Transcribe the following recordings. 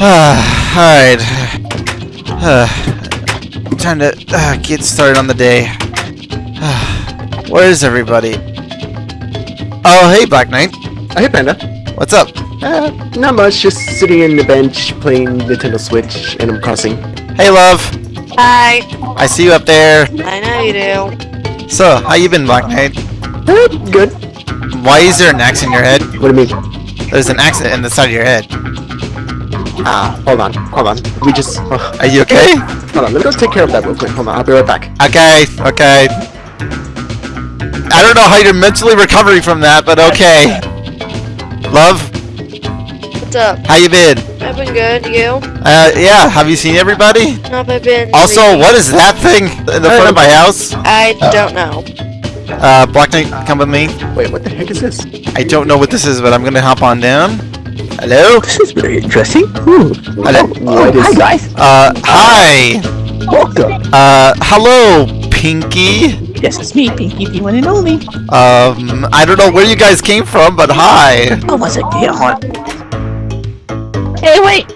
Alright. Uh, time to uh, get started on the day. Where is everybody? Oh, hey, Black Knight. Oh, hey, Panda. What's up? Uh, not much, just sitting in the bench playing Nintendo Switch, Animal Crossing. Hey, love. Hi. I see you up there. I know you do. So, how you been, Black Knight? Uh, good. Why is there an axe in your head? What do you mean? There's an axe in the side of your head. Ah, hold on, hold on. We just... Oh, Are you okay? hold on, let me go take care of that real quick. Hold on, I'll be right back. Okay, okay. I don't know how you're mentally recovering from that, but okay. Love, What's up? how you been? I've been good. You? Uh, yeah, have you seen everybody? How have been? Also, lately? what is that thing in the front of my house? I don't know. Uh, Black Knight, come with me. Wait, what the heck is this? I don't know what this is, but I'm gonna hop on down. Hello? This is very interesting. Ooh. Hello? What is... Hi guys. Uh, hi! Welcome. Uh, hello, Pinky. Yes, it's me, Pinky, the one and only. Um, I don't know where you guys came from, but hi. Oh, what's it here? Hey, wait.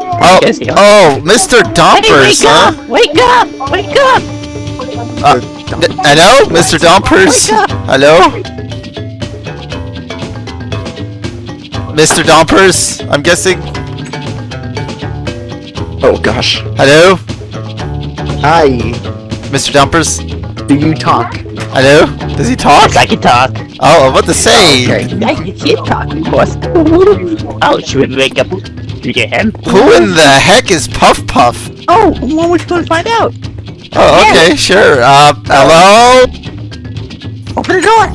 Oh, oh, Mr. Hey, wake huh? up! Wake up! Wake up! Uh, hello, Mr. Up. Hello? Mr. Dompers, I'm guessing. Oh, gosh. Hello? Hi. Mr. Dumpers? Do you talk? Hello? Does he talk? Yes, I can talk. Oh, what to say? Okay. I can can't talk, of course. Oh, should we wake up? You get him? Who in the heck is Puff Puff? Oh, well, we're going to find out. Oh, okay, sure. Uh, hello? Open the door.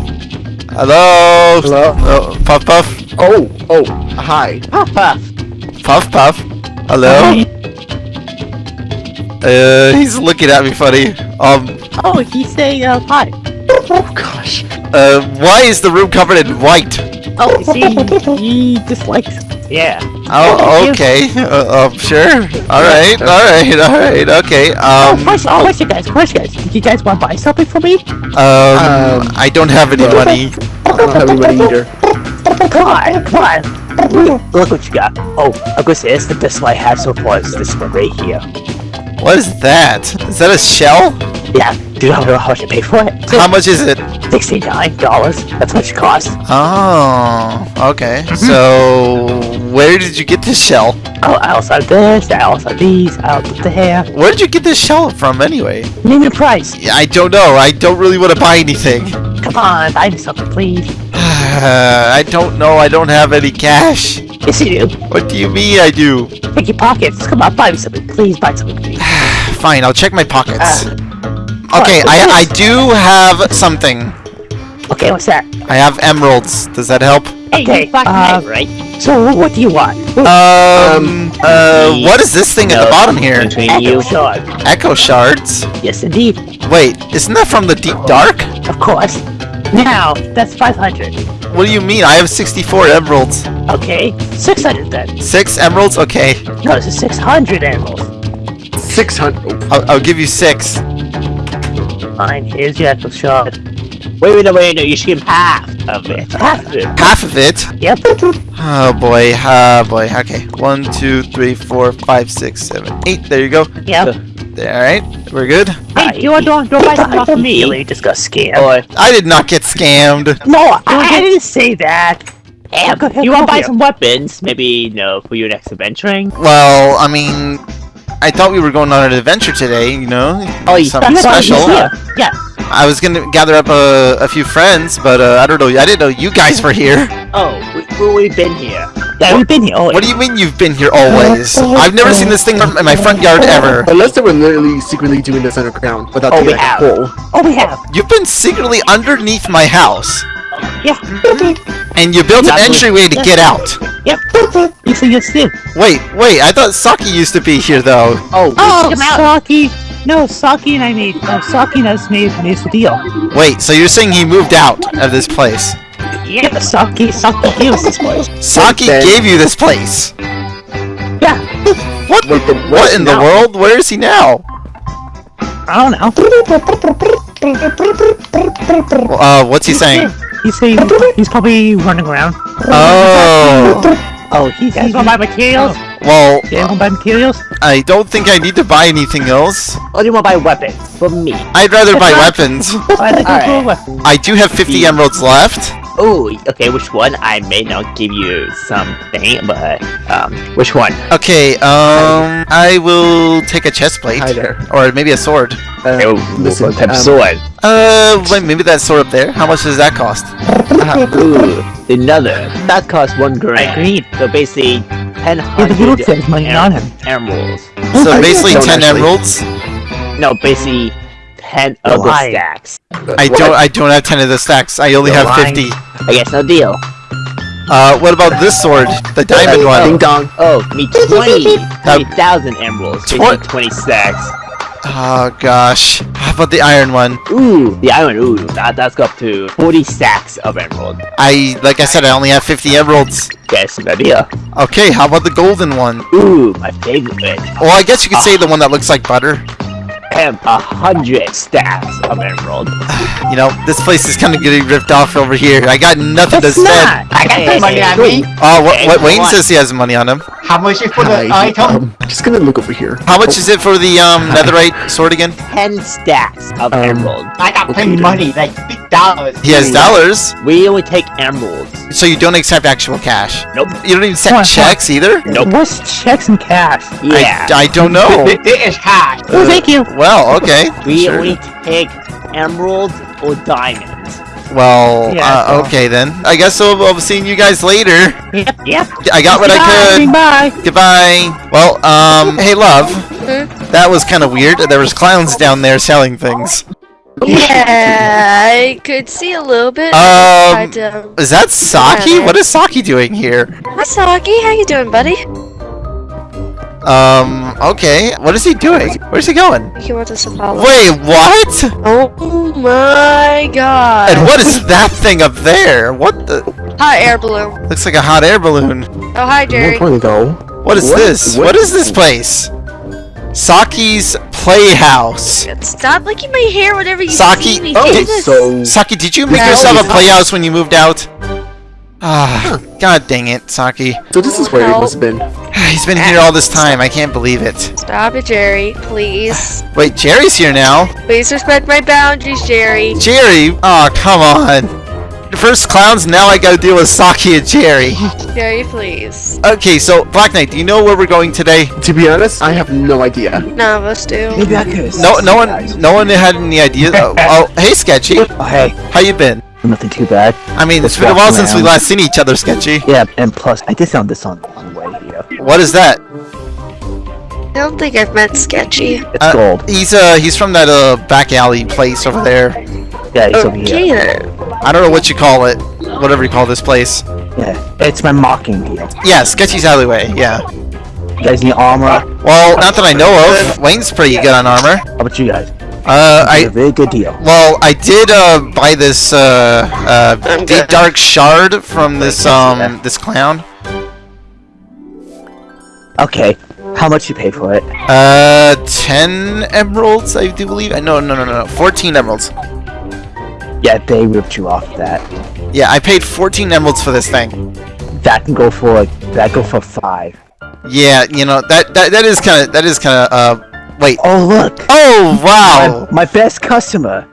Hello? Hello? Oh, Puff Puff? Oh, oh, hi. Puff, puff. Puff Puff? Hello? Uh, he's looking at me funny. Um, Oh, he's saying uh, hi. Oh, gosh. uh, why is the room covered in white? Oh, see, he dislikes. Yeah. Oh, okay. Uh, um, sure. Alright, alright, alright, okay. Um. Oh, Um, question, question, guys, question, guys. Do you guys want to buy something for me? um, I don't have any money. I don't have any money either. Come on, come on. Look, what you got. Oh, gonna say it's the best one I have so far. Is this one right here? What is that? Is that a shell? Yeah. Do you know how much I paid for it? How much is it? Sixty-nine dollars. That's what it cost. Oh, okay. Mm-hmm. So, where did you get this shell? Oh, I also have this. I also have these. I also have the hair. Where did you get this shell from anyway? Name the price. I don't know. I don't really want to buy anything. Come on, buy me something, please. I don't know. I don't have any cash. Yes, you do. What do you mean I do? Pick your pockets. Come on, buy me something, please. Buy something, please. Fine, I'll check my pockets. Uh, Okay, what I, I do have something. Okay, what's that? I have emeralds. Does that help? Okay, uh, right. So, what do you want? Um, uh, what is this thing at the bottom here? Between you. Shard. Echo shards? Yes, indeed. Wait, isn't that from the deep dark? Of course. Now, that's 500. What do you mean? I have 64 emeralds. Okay, 600 then. Six emeralds? Okay. No, this is 600 emeralds. 600. I'll, I'll give you six. Fine, here's your echo shard. Wait, wait, no, wait, no, you should give half of it. Half of it. Half of it? Yep. Oh boy, oh boy. Okay. One, two, three, four, five, six, seven, eight. There you go. Yep. Uh, There, alright. We're good. Hey, you want to don't buy something off me? You just got scammed. I did not get scammed. No, I, I didn't say that. Hey, go, You want to buy here. some weapons? Maybe, you know, for your next adventuring? Well, I mean, I thought we were going on an adventure today, you know? Oh, you- Something That's special. he's here. Yeah. I was gonna gather up a, a few friends, but uh, I don't know. I didn't know you guys were here. Oh, we, we, we've been here. Yeah, we've been here. Oh, What do you mean you've been here always? I've never seen this thing in my front yard ever. Unless they were literally secretly doing this underground without Oh, the we have. hole. Oh, we have. You've been secretly underneath my house. Yeah. And you built an entryway to get out. Yep. You see yes too. Wait, wait, I thought Saki used to be here though. Oh, Oh, Saki. No, Saki and I made. No, Saki and us made made the deal. Wait, so you're saying he moved out of this place? Yeah, Saki. Saki gave us this place. Saki then- gave you this place. Yeah. What? Wait, then What where's in the world? Where is he now? I don't know. Uh, what's he saying? He's saying he's probably running around. Oh, Oh, he's he's gonna buy materials. well, Yeah, gonna buy materials. I don't think I need to buy anything else. or do you want to buy weapons for me? I'd rather buy weapons. I think Alright. we'll go with. I do have 50 emeralds left. Oh, okay. Which one? I may not give you something, but um, which one? Okay, um, I will take a chest plate. Hi there. Or maybe a sword. Uh, Oh, listen, what type um, sword? Uh, wait, maybe that sword up there. How much does that cost? Ooh, another. That costs one grand. Agreed. So basically, ten Yeah, but he looks hundred like money on him. emeralds. So basically 10 actually. emeralds. No, basically ten of the Why? stacks. I don't. I don't have 10 of the stacks. I only You're have lying. 50. I guess no deal. Uh, what about this sword? The diamond Ding dong. Oh, me 20, 20,000 emeralds. Twen- Basically 20 stacks. Oh gosh. How about the iron one? Ooh, the iron. Ooh, that that's up to 40 stacks of emerald. I, like I said, I only have 50 emeralds. Guess no deal. Okay, how about the golden one? Ooh, my favorite. Well, I guess you could say the one that looks like butter. Have a hundred stacks of emerald. You know, this place is kind of getting ripped off over here. I got nothing to It's spend. not. I got some money on me. Oh, what, what Wayne What? says he has money on him. How much is for the Hi, item? um, just gonna look over here. How much is it for the um netherite sword again? 10 stacks of Um, emerald. I got plenty of money, like big dollars. He has dollars, We only take emeralds. so you don't accept actual cash. Nope. You don't even Come on, accept checks either. Nope. What's checks and cash? Yeah. I, I don't know. This is cash. Oh, thank you. Well, okay. we sure. only take emeralds or diamonds. Well, Yeah, uh, so- okay then. I guess I'll, I'll be seeing you guys later. Yep, yep. I got what I could. Bye. Goodbye. Well, um, hey love. Hmm? That was kind of weird. There was clowns down there selling things. Yeah, I could see a little bit. Um, but, Is that Saki? Yeah. What is Saki doing here? hi Saki, how you doing, buddy? Um, okay. What is he doing? Where's he going? He wants us to follow. Wait, what? Oh my god. And what is that thing up there? What the? Hot air balloon. Looks like a hot air balloon. Oh, hi, Jerry. One point ago. What is What? this? What? what is this place? Saki's Playhouse. Stop licking my hair whenever you Saki- see me. oh, Jesus. So Saki, did you make yourself a playhouse when you moved out? Ah, god dang it, Saki. so this is where it must have been. He's been here all this time. I can't believe it. Stop it, Jerry. Please. Wait, Jerry's here now. Please respect my boundaries, Jerry. Jerry? Oh, come on. First clowns, now I gotta deal with Saki and Jerry. Jerry, please. Okay, so Black Knight, do you know where we're going today? To be honest, I have no idea. None of us do. Maybe I could. No, no one, no one had any idea. Oh, oh, hey, Sketchy, Oh, hey, how you been? nothing too bad. I mean, it's been a while walking since we last seen each other, Sketchy. Yeah, and plus, I did sound this on on the way here. What is that? I don't think I've met Sketchy. It's Uh, gold. He's uh, he's from that uh back alley place over there. Yeah, it's over here. Then. I don't know what you call it, whatever you call this place. Yeah, it's my mocking deal. Yeah, Sketchy's alleyway. Yeah. You guys need armor? Well, not that I know of. Wayne's pretty good on armor. How about you guys? Uh, It's a I very good deal. well, I did uh buy this uh uh deep dark shard from this um this clown. Okay, how much you pay for it? Uh, ten emeralds, I do believe. Uh, No, no, no, no, no, fourteen emeralds. Yeah, they ripped you off that. Yeah, I paid fourteen emeralds for this thing. That can go for like that go for five. Yeah, you know that that that is kind of that is kind of uh. Wait. Oh look, Oh wow! my, my best customer.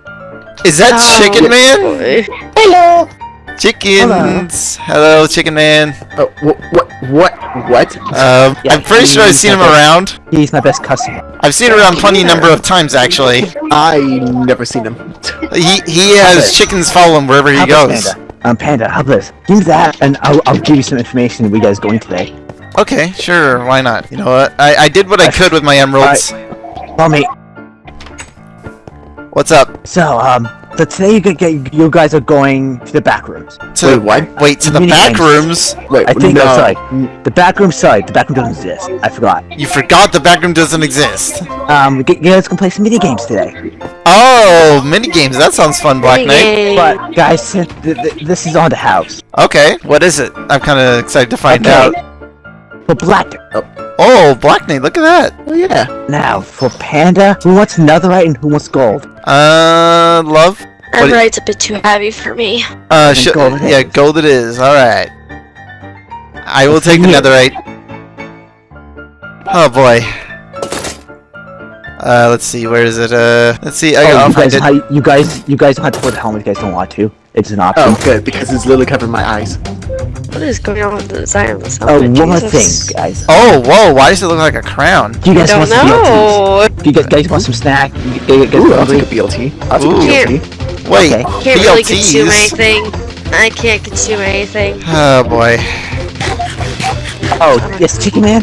Is that Oh, Chicken Man? boy. Hello. Chickens. Hello, Chicken Man. Oh, what? What? What? What? Um, Yeah, I'm pretty sure I've seen him best- around. He's my best customer. I've seen him around plenty number of times actually. I never seen him. He he has chickens follow him wherever he How goes. Panda? Um, Panda, how about this? Give me that, and I'll, I'll give you some information we guys going today. Okay, sure, why not? You know what? I I did what I could with my emeralds. Well, mate, What's up? so, um, So today you, get, get, you guys are going to the back rooms. To, Wait, what? Wait, to the Mini back games. rooms? Wait, I think no. that's right. The back room, sorry, the back room doesn't exist. I forgot. You forgot the back room doesn't exist. Um, you guys can play some mini games today. Oh, mini games. That sounds fun, Black Knight. But guys, th- th- this is on the house. Okay, what is it? I'm kind of excited to find Okay. out. For Black, Oh, Black Knight, look at that. Oh yeah. now for Panda, who wants netherite and who wants gold? Uh, love. What- Netherite's a bit too heavy for me. Uh, Then sh- gold yeah, is. gold it is. All right. I will take the in here? netherite. Oh boy. Uh, let's see. Where is it? Uh, let's see. I, oh, I'll you find guys, it. how, you guys, you guys don't have to wear the helmet if you guys don't want to. It's an option. Oh, good, because it's literally covering my eyes. What is going on with the design of this Oh, helmet? one more Jesus. thing, guys. Oh, whoa! Why does it look like a crown? Do you I guys don't want some BLTs? know. Do you guys, guys want some snack? You, you, you guys Ooh, I'll take a BLT. I'll take Ooh. a BLT. Wait, Okay. Can't really consume anything. I can't consume anything. Oh boy. Oh, yes, Chicken Man.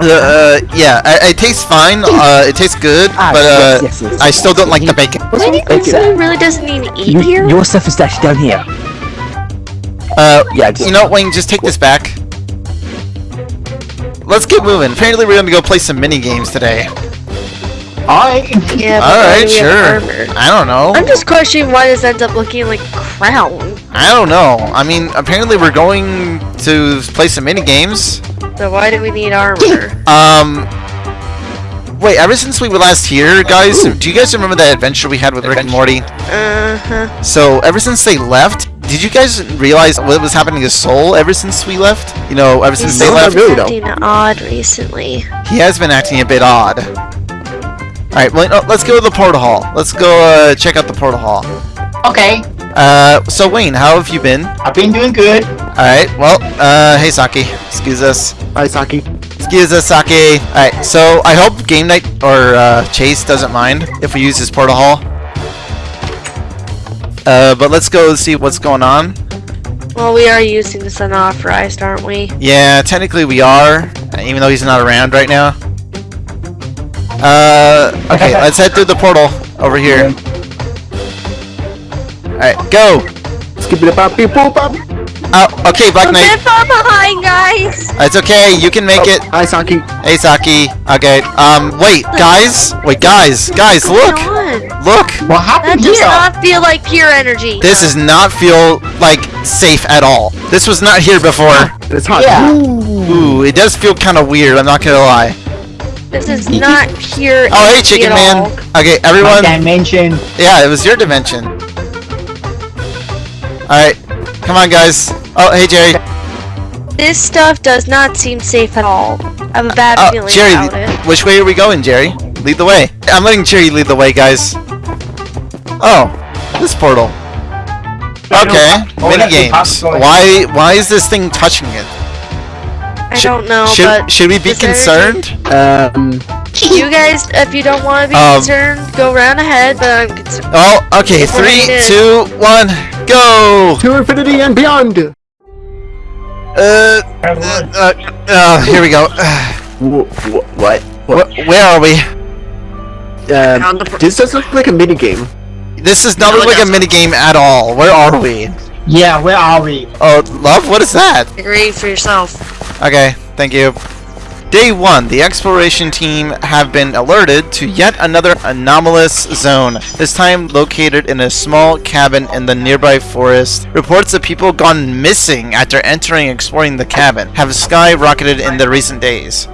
Uh, uh, yeah, I, it tastes fine. Uh, it tastes good, Ah, but uh, yes, yes, yes. I still don't like the bacon. What's wrong with It's, bacon? really doesn't need to eat You, here. your stuff is actually down here. Uh, Yeah, just, you know, what, Wayne, just take this back. Let's get moving. Apparently, we're gonna go play some mini games today. Alright. Yeah, but All why right, do we have sure. I don't know. I'm just questioning why this ends up looking like crown. I don't know. I mean, apparently we're going to play some mini games. So why do we need armor? Um, wait. Ever since we were last here, guys, do you guys remember that adventure we had with Rick and Morty? Uh huh. So ever since they left, did you guys realize what was happening to Soul ever since we left? You know, ever since He's they not left, really, though. acting odd recently. he has been acting a bit odd. All right, well, no, let's go to the portal hall. Let's go uh, check out the portal hall. Okay. Uh, so Wayne, how have you been? I've been doing good. All right, well, uh, hey Saki, excuse us. Hi, Saki. Excuse us, Saki. Alright, so I hope Game Night or uh, Chase doesn't mind if we use his portal hall. Uh, but let's go see what's going on. Well, we are using this unauthorized, aren't we? Yeah, technically we are, even though he's not around right now. Uh, okay, let's head through the portal over here. Alright, go! Skip it up, beep, boop, up. Oh, okay, Black A Knight. bit far behind, guys. It's okay, you can make Oh, it. Hi, Saki. Hey, Saki. Okay, um, wait, guys. Wait, guys. Guys, look! Come on. Look! What That happened does here? not feel like pure energy. This does not feel like safe at all. This was not here before. It's hot. Yeah. Ooh, it does feel kind of weird. I'm not gonna lie. This is not pure. Oh, hey, Chicken Man. all. Okay, My everyone. dimension. Yeah, it was your dimension. All right, come on, guys. Oh, hey, Jerry. This stuff does not seem safe at all. I have a bad Oh, feeling Jerry. about it. Which way are we going, Jerry? Lead the way. I'm letting Jerry lead the way, guys. Oh, this portal. Okay, Oh, mini games. Why? Why is this thing touching it? I Should- don't know, Should but should we be concerned? Um, You guys, if you don't want to be Um, concerned, go round ahead. But I'm concerned. Oh, okay. It's what Three, it is. two, one, go. to infinity and beyond. Uh, uh, uh, uh, here we go. Wh- wh- what? Wh- Where are we? Um, this does look like a mini game. This is not like a mini game at all. Where are we? Yeah, where are we? Oh, love, what is that? Agree for yourself. Okay, thank you. Day one, the exploration team have been alerted to yet another anomalous zone. This time located in a small cabin in the nearby forest. Reports of people gone missing after entering and exploring the cabin have skyrocketed in the recent days.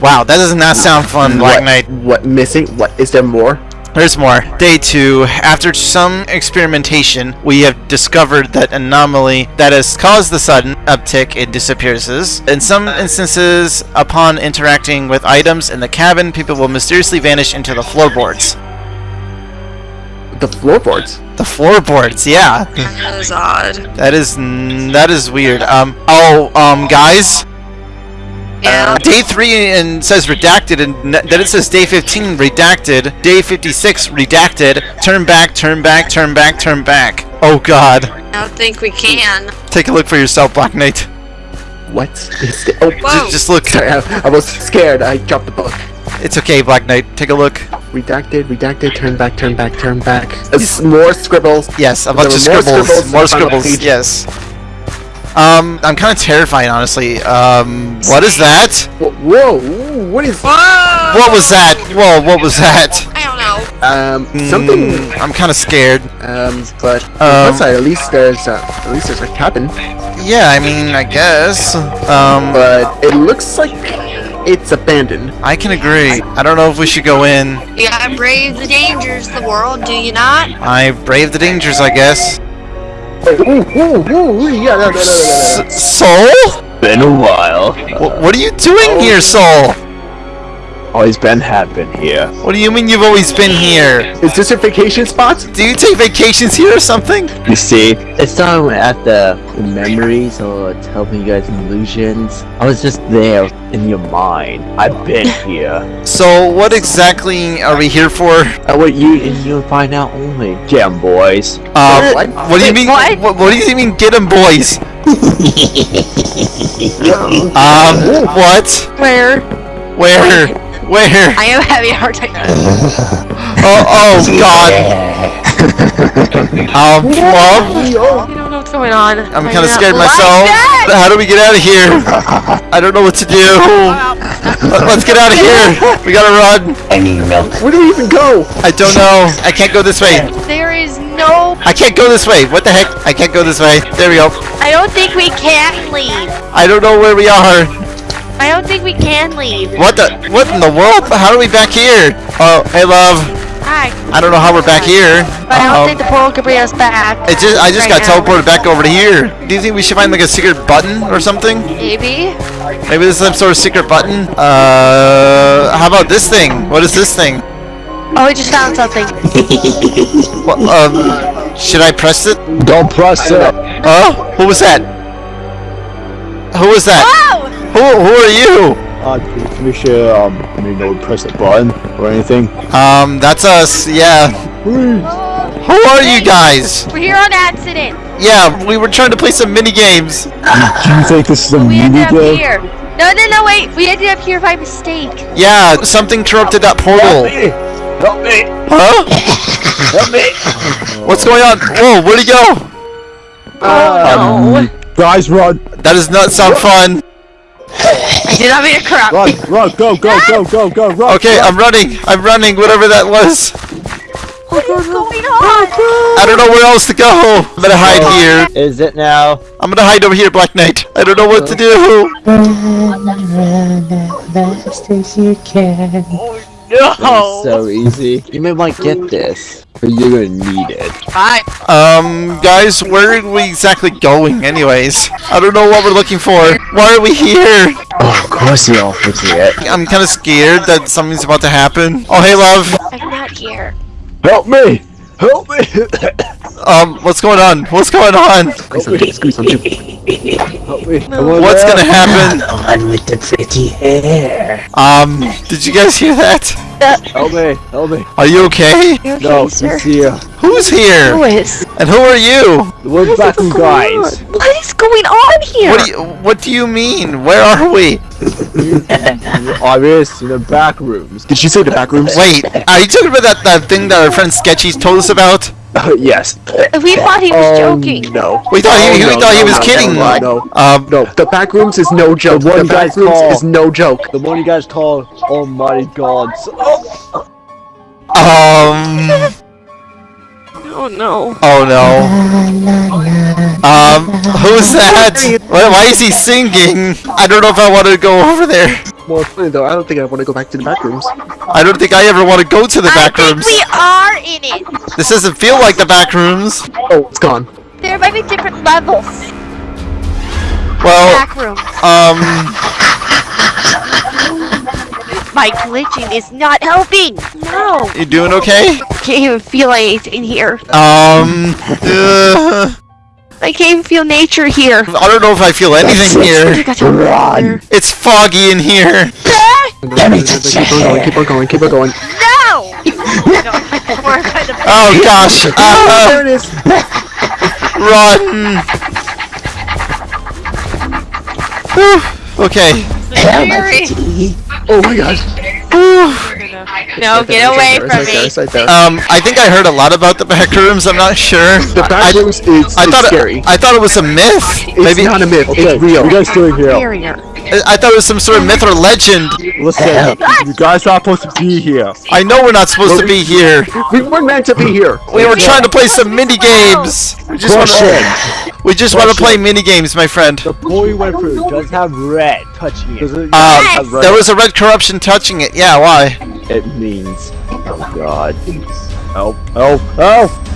Wow, that does not sound fun, Black what, Knight. What missing? What is there more? There's more. Day 2. After some experimentation, we have discovered that anomaly that has caused the sudden uptick in disappearances. In some instances, upon interacting with items in the cabin, people will mysteriously vanish into the floorboards. The floorboards. The floorboards, yeah. That is odd. That is n- that is weird. Um oh, um guys, Yeah. day 3 and says redacted and then it says day 15 redacted, day 56 redacted. Turn back, turn back, turn back, turn back. Oh god. I don't think we can. Take a look for yourself, Black Knight. What is the- Oh, Whoa. Just look. sorry. I, I was scared. I dropped the book. It's okay, Black Knight. Take a look. redacted, redacted, turn back, turn back, turn back. Uh, more scribbles. Yes, a bunch of were more scribbles. scribbles More scribbles. Yes. Um, I'm kind of terrified, honestly. Um, what is that? Whoa, whoa, what is What was that? Whoa, what was that? I don't know. um something? Mm, I'm kind of scared. Um, but Um, at least there's uh, at least there's a cabin. Yeah, I mean, I guess. Um, But it looks like it's abandoned. I can agree. I don't know if we should go in. You gotta brave the dangers of the world, do you not? I brave the dangers, I guess. Soul? Been a while. Wh- What are you doing here, Soul? Always been have been here. What do you mean you've always been here? Is this your vacation spot? Do you take vacations here or something? You see, it's not at the memories or it's helping you guys illusions. I was just there in your mind. I've been here. So, what exactly are we here for? I want you and you'll find out only. Get 'em, boys. Um, What? what do you mean? what? What, what do you mean, get 'em, boys? um, what? Where? Where? Where? I am having a hard time. Oh, oh, God. Um, Plum? I don't know what's going on. I'm kind of scared What? myself. How do we get out of here? I don't know what to do. Let- Let's get out of here. We gotta run. I need milk. Where do we even go? I don't know. I can't go this way. There is no. I can't go this way. What the heck? I can't go this way. There we go. I don't think we can leave. I don't know where we are. I don't think we can leave. What the? What in the world? How are we back here? Oh, hey, love. Hi. I don't know how we're back here. But I don't Um, think the portal can bring us back. it just, I just right got now. teleported back over to here. Do you think we should find like a secret button or something? Maybe. Maybe this some sort of secret button. Uh, how about this thing? What is this thing? Oh, we just found something. What, um, should I press it? Don't press it. Huh? Who was that? Who was that? Oh! Who, who are you? Uh, we should, um, I mean, don't press the button or anything. Um, that's us. Yeah. Who are you guys? We're here on accident. Yeah, we were trying to play some mini games. Do you think this is a We ended mini up game? here. No, no, no, wait. We ended up here by mistake. Yeah, something corrupted that portal. Help me! Help Huh? Help me! What's going on? Whoa, where'd he go? Um, guys, run! That does not sound fun. I did not mean to crap. Run! Run! Go! Go! Go! Go! Go! Run! Okay, I'm running. I'm running, whatever that was. What is going on? I don't know where else to go. I'm gonna hide here. Is it now? I'm gonna hide over here, Black Knight. I don't know what to do. It's so easy. You may want to get this, but you're gonna need it. Hi. Um, guys, where are we exactly going, anyways? I don't know what we're looking for. Why are we here? Oh, of course you don't forget. I'm kind of scared that something's about to happen. Oh, hey, love. I'm not here. Help me! Help me! Um, what's going on? What's going on? Squeeze on two, squeeze on two. Help me! Come on What's gonna happen? on with the pretty hair. Um, did you guys hear that? Help me! Help me! Are you okay? You okay, No, sir? it's here. Who's here? Who is? And who are you? We're back What's from going guys. on? What is going on here? What do you What do you mean? Where are we? Obvious in the back rooms. Did you say the back rooms? Wait, are you talking about that, that thing that our friend Sketchy's told us about? yes. we thought he was Um, joking. No. We thought he, Oh, we no, thought he was no, kidding. No, no, Um, no. The back rooms is no joke. The one The back guy's rooms call. is no joke. The one you guys call Almighty Gods. um, Oh no. oh no. Um, who's that? Why, why is he singing? I don't know if I want to go over there. More funny though, I don't think I want to go back to the back rooms. I don't think I ever want to go to the back I think rooms. we are in it. This doesn't feel like the back rooms. Oh, it's gone. There might be different levels. Well, Back room. um, My glitching is not helping. No. you doing okay? Can't even feel anything in here. Um, uh, I can't even feel nature here. I don't know if I feel anything I here. got to run. It's foggy in here. Keep on going, keep on going, keep on going. No. no we're kind of Oh gosh. Uh, There it is. run. Okay. scary. Oh my gosh. Whew. No, get away It's from right me. there. Um, I think I heard a lot about the back rooms. I'm not sure. The back I, rooms is, I is thought scary. It, I thought it was a myth. it's Maybe not a myth. Okay, It's real. you guys doing here? Barrier. I thought it was some sort of myth or legend. Listen, you guys are not supposed to be here. I know we're not supposed to be here. We weren't meant to be here. We were trying to play some mini games. We just want to. We just want to play mini games, my friend. The boy we went through does have red touching it. Uh, there was a red corruption touching it. Yeah, why? It means. Oh god. Oh, oh, oh!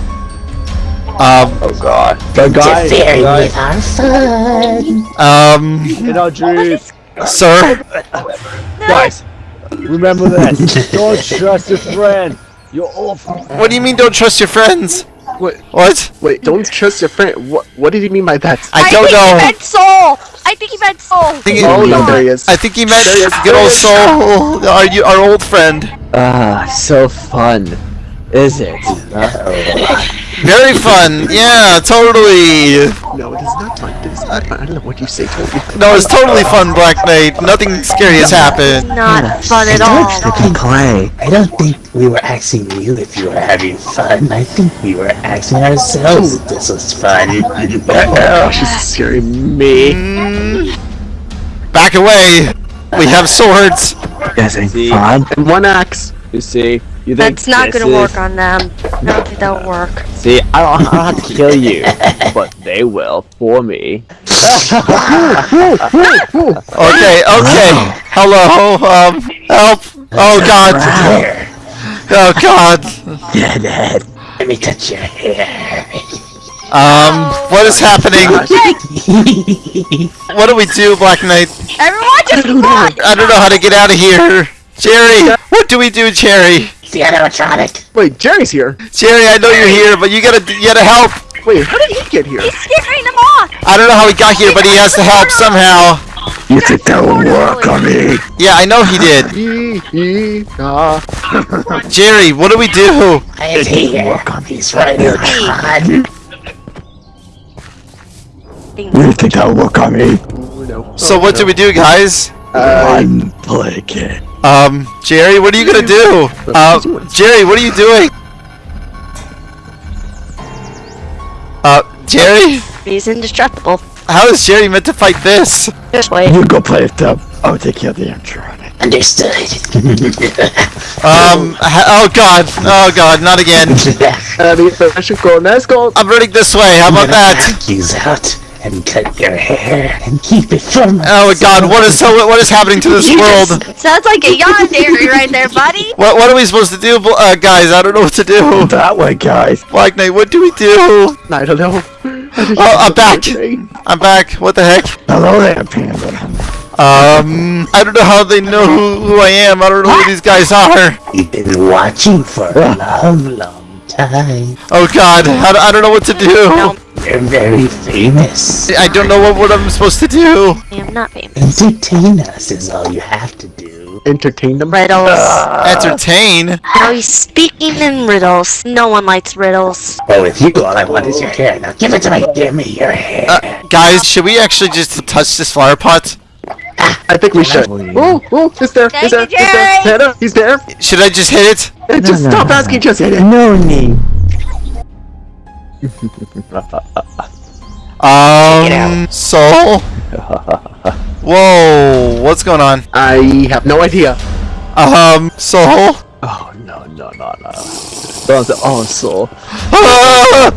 Um, Oh god. The guy. Interfering guy with our fun. um, in our dreams. sir. Guys, remember this. Don't trust your friend. You're awful. What do you mean? Don't trust your friends? What? What? Wait, don't trust your friend. What? What did he mean by that? I don't think know. he meant soul. I think he meant soul. I think, oh, no, there he is. I think he meant There he is, good old soul. Our you, our old friend. Ah, so fun. Is it? Very fun. Yeah, totally. No, it is not fun. It is not fun. I don't know what you say. Totally. No, it's totally fun, Black Knight. Nothing scary has happened. Not fun at I all. don't think- I don't think we were asking you if you were having fun. I think we were asking ourselves if this was fun. Oh, she's scary. Me. Mm, back away. We have swords. Guys, See, and one axe. You see, you think That's not gonna is- work on them. I don't think that'll work. See, I don't, I don't have to kill you, but they will for me. Okay, okay. Hello. Um, help. Oh God. Oh God. Dad, let me touch your hair. Um, what is happening? What do we do, Black Knight? Everyone just run. I don't know how to get out of here. Jerry, what do we do, Jerry? The animatronic. Wait, Jerry's here. Jerry, I know you're here, but you gotta, you gotta help. Wait, how did he get here? He's scaring them off. I don't know how he got here, but he has to help somehow. You think that will work on me? Yeah, I know he did. Ee, ee. Jerry, what do we do? I am here. He's right on. You think that'll work on me? Oh, no. So what do we do, guys? Uh, Unblinking. Um, Jerry, what are you gonna do? Uh, Jerry, what are you doing? Uh, Jerry? He's indestructible. How is Jerry meant to fight this? This way. You go play with them. I'll take care of the animatronic. Understood. Um, oh god, oh god, not again. uh, the I should go. Let's go. I'm running this way, how about that? Knock you out and cut your hair and keep it from. Oh god, what is so, what is happening to this You world? just- Sounds like a yandere right there, buddy. What, what are we supposed to do, uh, guys? I don't know what to do. That way, guys. Black Knight, what do we do? I don't know. Oh, I'm back. I'm back. What the heck? Hello there, Panda. Um, I don't know how they know who, who I am. I don't know who these guys are. You've been watching for a long, long time. Oh god, I, I don't know what to do. You're very famous. I don't know what, what I'm supposed to do. I am not famous. Entertain us is all you have to do. Entertain them. Riddles. Entertain? Now he's speaking in riddles. No one likes riddles. Oh, with you, all I want is your hair. Now give it to me. Give me your hair. Uh, guys, should we actually just touch this flower pot? I think we should. Oh, oh, he's there. He's there. Thank He's there. Jerry. Hannah, he's there. Should I just hit it? Hey, Just no, stop no, asking. Just hit it. No name. Um, soul? Whoa, what's going on? I have no idea. Um, soul? Oh no no no no. Oh soul. Ah!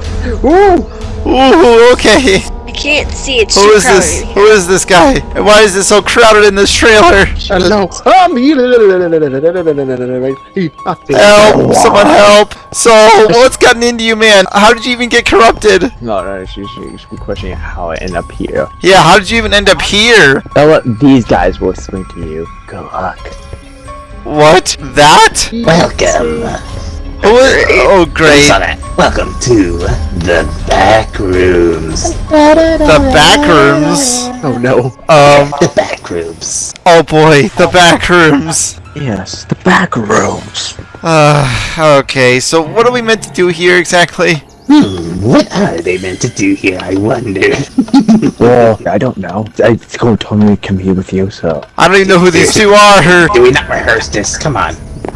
Ooh, Ooh, okay. I can't see. It's Who too is this? crowded. Who is this guy? And why is it so crowded in this trailer? hello. Um, Help! Someone help! So, what's gotten into you, man? How did you even get corrupted? No no. She she should be questioning how I end up here. Yeah, how did you even end up here? Now what these guys will explain to you. Good luck. What? That? Welcome. Who is? Oh, great. Saw that. Welcome to the back rooms. The back rooms. Oh no. Um. The back rooms. Oh boy, the back rooms. Yes, the back rooms. Uh. Okay. So, what are we meant to do here exactly? Hmm, what are they meant to do here, I wonder? Well, I don't know. I Go told me to come here with you, so I don't even know who these two are. do we not rehearse this? Come on.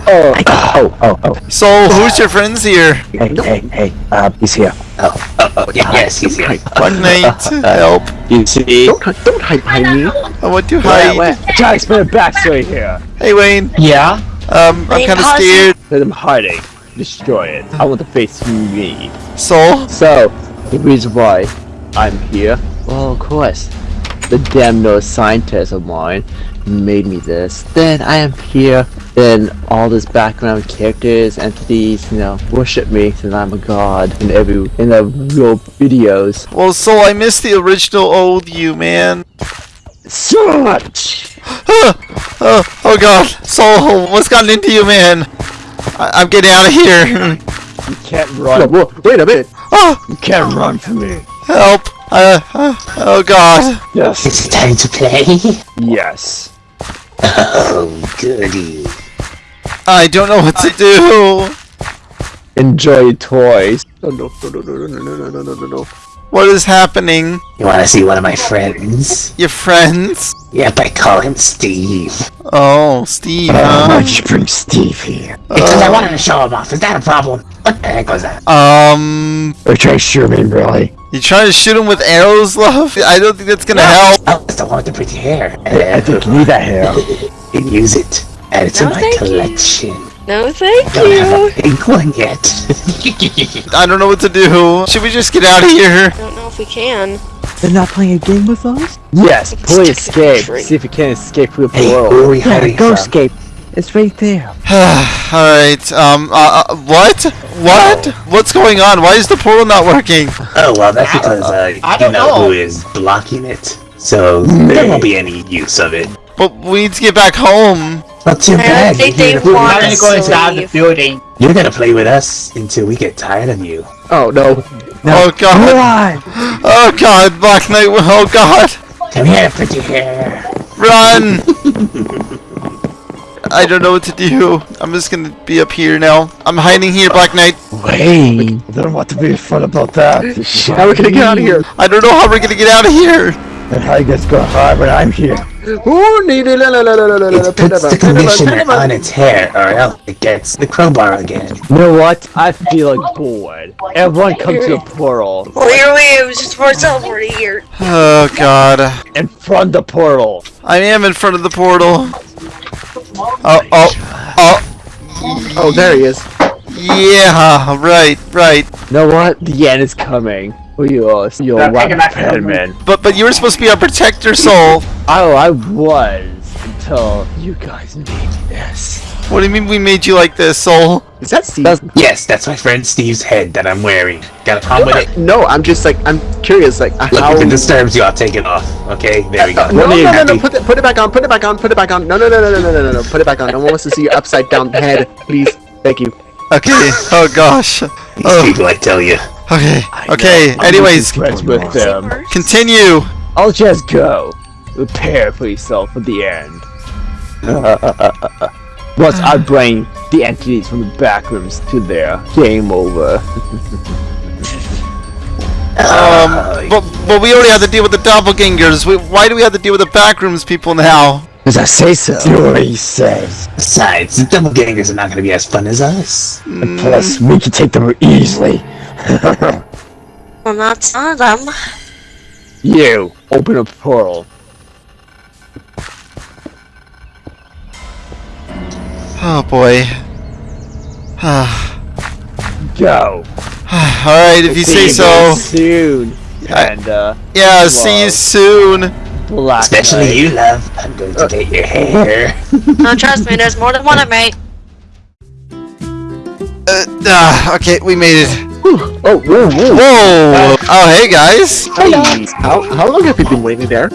Oh, oh, oh, oh. So, who's your friends here? Hey, hey, hey. Um, he's here. Oh, oh, oh, yeah, yes, he's here. Black Knight, help. You see? Don't, don't hide behind me. I want to Wait, hide. wait. Jack's been a backstory here. Hey, Wayne. Yeah. Um, I'm kind of scared. Let him hiding. Destroy it. I want to face me. Soul? So, the reason why I'm here, well, of course, the damn no scientist of mine made me this. Then I am here. Then all this background characters, entities, you know, worship me since I'm a god in every in the real videos. Well, Soul, I missed the original old you, man. Such. oh, oh god. Soul, what's gotten into you, man? I- I'm getting out of here. You can't run. wait a minute. oh, You can't run from me. help. Uh, uh, oh god. Yes. It's time to play. Yes. Oh, goody. I don't know what to do. Enjoy toys. Oh, no, no, no, no, no, no, no, no, no, no, no. What is happening? You wanna see one of my friends? Your friends? Yep, I call him Steve. Oh, Steve, Uh, huh? you bring Steve here? Because I wanted to show him off. Is that a problem? What the heck was that? Um, Are you trying to shoot me, really? you trying to shoot him with arrows, love? I don't think that's gonna help. Oh, it's the one with the pretty hair. I think you need that hair. And use it. Add it to No, my collection. you. Collection. No, thank Don't have you. a pink one yet. I don't know what to do. Should we just get out of here? I don't know if we can. They're not playing a game with us? Yes, It's please stuck in a escape. See if you can escape through the hey, portal. who are we yeah, hiding go from? escape. It's right there. Alright, um, uh, uh, what? What? What's going on? Why is the portal not working? Oh, well, that's because uh, I don't know, know. who is blocking it. So there won't be any use of it. But we need to get back home. Not too I bad. think You're they here to We're play want with gonna go inside the building. You're gonna play with us until we get tired of you. Oh, no. Oh god. Oh god, Black Knight, oh god. Come here, pretty hair. Run! I don't know what to do. I'm just gonna be up here now. I'm hiding here, Black Knight. Wait. I don't want to be fun about that. How are we gonna get out of here? I don't know how we're gonna get out of here. And how you guys gonna hide when I'm here? Ooh, need it, la, la, la, la, la, la, la, It puts the pin it, conditioner pin it, pin on it. its hair, or else it gets the crowbar again. You know what? I feel like bored. Everyone come to the portal. Well, here we it was just for teleport here. Oh god. In front of the portal. I am in front of the portal. Oh, oh, oh. Oh, there he is. Yeah, right, right. You know what? The end is coming. You are you no, man. But but you were supposed to be our protector soul. oh, I was until you guys made me this. What do you mean we made you like this, soul? Is that Steve? That's yes, that's my friend Steve's head that I'm wearing. Got a problem with it? No, I'm just like I'm curious. Like Look, how... if it disturbs you, I'll take it off. Okay, there we go. No, no, no, no, put it, put it back on. Put it back on. Put it back on. No, no, no, no, no, no, no, no. Put it back on. No one wants to see your upside down head. Please, thank you. Okay. Oh gosh. These Oh, people, I tell you. okay. Okay. Anyways, friends with them. continue. I'll just go. Prepare for yourself for the end. Once I bring the entities from the back rooms to there, game over. Um, but but we already had to deal with the doppelgangers. We, why do we have to deal with the backrooms people now? As I say so. Do what he says. Besides, the doppelgangers are not going to be as fun as us. And plus, we can take them easily. Well, not some of them. you, open a portal. Oh boy. Go. Alright, if you say so. Soon. I- And, uh, Yeah, see you soon. Black Especially Knight. you, love. I'm going to get your hair. No, trust me, there's more than one of me. Uh, ah, okay, we made it. Oh, whoa, whoa. Whoa! Oh, hey guys. How, how long have you been waiting there?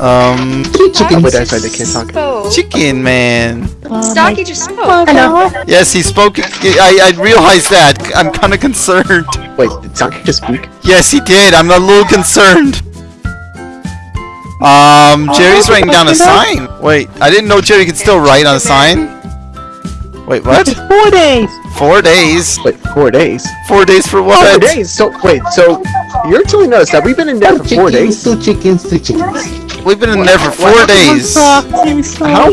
Um, Oh, wait, that's right, they can't talk. Oh, chicken man. Stocky just spoke. Hello. Yes, he spoke. I, I realized that. I'm kind of concerned. Wait, did Saki just speak? Yes, he did. I'm a little concerned. Um, Jerry's writing down a sign. Wait, I didn't know Jerry could still write on a sign. Wait, what? Four days. Four days? Wait, four days? Four days for what? Four days? So, wait, so, you're telling us that we've been in there for four days? Two chickens, two chickens. We've been in there for four days. How? Please. How?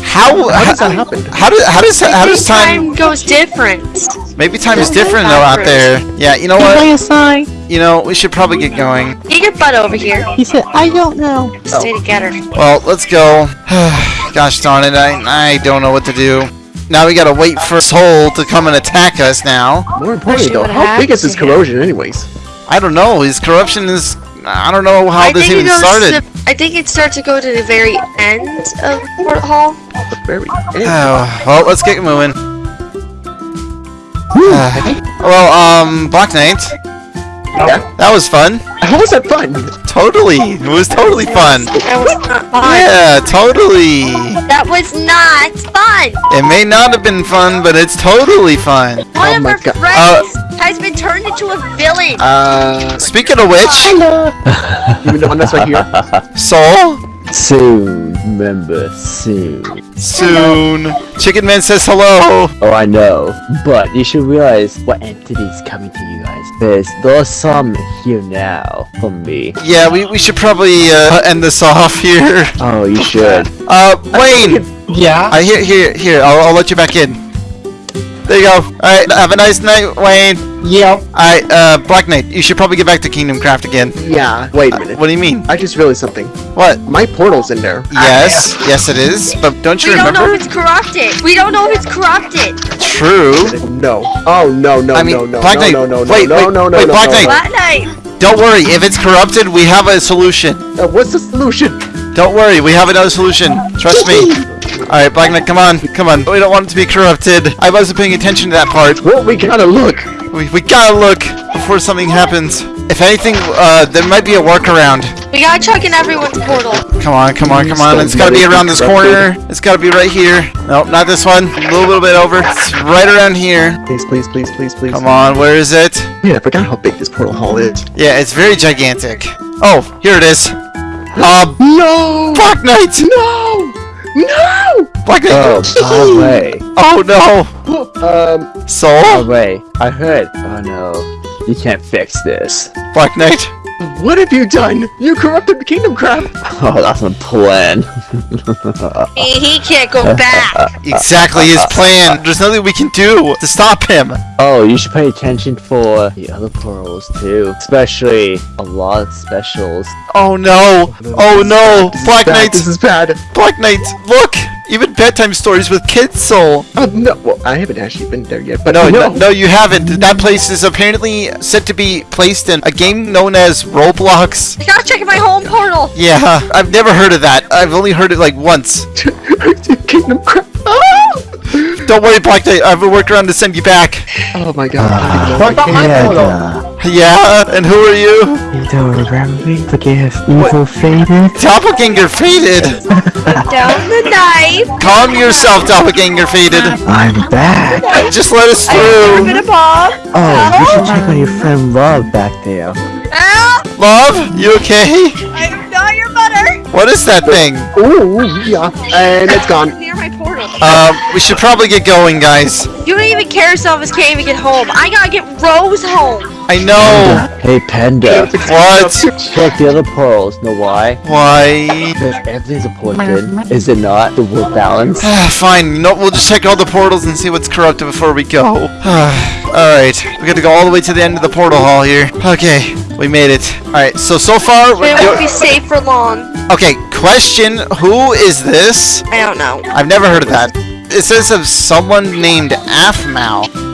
How? How does that happen? How does how does how does time? time goes different. Maybe time is different though out there. Yeah, you know what? a sign. You know, we should probably get going. Get your butt over here. He said, I don't know. Stay together. Well, let's go. Gosh darn it, I I don't know what to do. Now we gotta wait for Soul to come and attack us now. More importantly, though, it how big is this happen. corrosion, anyways? I don't know. His corruption is. I don't know how I this think even it started. To, I think it starts to go to the very end of Portal Hall. The very end. Oh, well, let's get moving. Uh, well, um, Black Knight, Yeah. that was fun. How was that fun? Totally, it was totally fun. That was not fun. Yeah, totally. That was not fun. It may not have been fun, but it's totally fun. One Oh of my our God. friends has been turned into a villain. Uh, Speaking of which, even though that's right here. Soul, Soon, remember, soon. soon. Chicken Man says hello. Oh, I know. But you should realize what entity is coming to you guys. There's there's some here now from me. Yeah, we, we should probably uh, end this off here. Oh, you should. Uh, Wayne, Yeah. I here here here. I'll, I'll let you back in. There you go. All right, have a nice night, Wayne. Yep. Alright, uh, Black Knight, you should probably get back to Kingdom Craft again. Yeah. Wait a minute. What do you mean? I just realized something. What? My portal's in there. Yes, yes it is, but don't you we don't know if it's corrupted. We don't know if it's corrupted. True. No. Oh no no I mean, no no Black no Knight, no no wait, no wait, no no wait, no Black no, Knight. no. Black Knight. Don't worry, if it's corrupted, we have a solution. Uh, what's the solution? Don't worry, we have another solution. Trust me. Alright, Black Knight, come on, come on. We don't want it to be corrupted. I wasn't paying attention to that part. Well, we gotta look. We, we gotta look before something happens. If anything, uh, there might be a workaround. We gotta check in everyone's portal. Come on, come on, come on. It's gotta be around this corner. It's gotta be right here. Nope, not this one. A little, little bit over. It's right around here. Please, please, please, please, please. Come on, where is it? Yeah, I forgot how big this portal hall is. Yeah, it's very gigantic. Oh, here it is. Uh, No! Black Knight! No! No! Black Oh, Knight! by the way, Oh no! Um, Soul? the way, I heard. Oh no, you can't fix this. Black Knight? What have you done? You corrupted Kingdom Craft! Oh, that's a plan. He, he can't go back. Exactly his plan. There's nothing we can do to stop him. Oh, you should pay attention for the other portals too, especially a lot of specials. Oh no! Oh no! Black Knight! This is bad. Black Knight! Look! Even bedtime stories with kids, Soul. Oh, no. Well, I haven't actually been there yet, but No, no. no, no, you haven't. That place is apparently said to be placed in a game known as Roblox. I gotta check in my home portal. Yeah, I've never heard of that. I've only heard it like once. Kingdom Craft. Oh! Don't worry, Black Knight. I have a workaround to send you back. oh my god. Ah, I don't What even know about if I my can. portal? Yeah, and who are you? You don't remember me? The gift evil faded? Doppelganger Faded. Down the knife. Calm yourself, Doppelganger Faded. I'm back! Just let us through! I'm gonna Bob. Oh, you should check on your friend Love back there. Ah, Love, you okay? I'm not your butter. What is that thing? Ooh, yeah. And it's gone. Near my portal. Um, we should probably get going, guys. You don't even care some of us can't even get home. I gotta get Rose home. I know. Hey, Panda. What? Check the other portals. Know why? Why? Because everything's important. Is it not? The world balance. Ah, Fine, you know, we'll just check all the portals and see what's corrupted before we go. Alright, we got to go all the way to the end of the portal hall here. Okay, we made it. Alright, so, so far... We we're- won't be safe for long. Okay, question, who is this? I don't know. I've never heard of that. It says of someone named Afmal.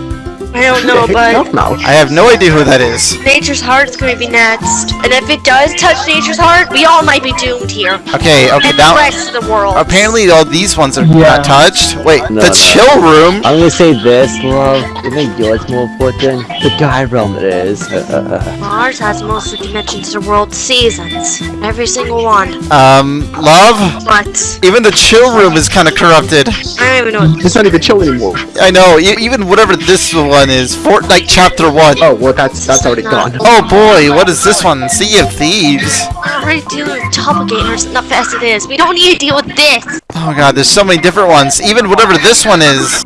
I don't know, but mouth. I have no idea who that is. Nature's Heart is gonna be next. And if it does touch Nature's Heart, we all might be doomed here. Okay, okay, And now... the rest of the world. Apparently all these ones are Yeah. not touched. Wait, No, the no. chill room? I'm gonna say this, love. You think yours more important? The guy realm it is. Uh, Ours has most of the dimensions of the world seasons. Every single one. Um, love? But Even the chill room is kind of corrupted. I don't even know. It's not even chill anymore. I know, e- even whatever this one is, Fortnite Chapter 1. Oh, well, that's that's already gone. Oh boy, what is this one? Sea of Thieves. We're already dealing with doppelgangers enough as it is. We don't need to deal with this. Oh god, there's so many different ones. Even whatever this one is.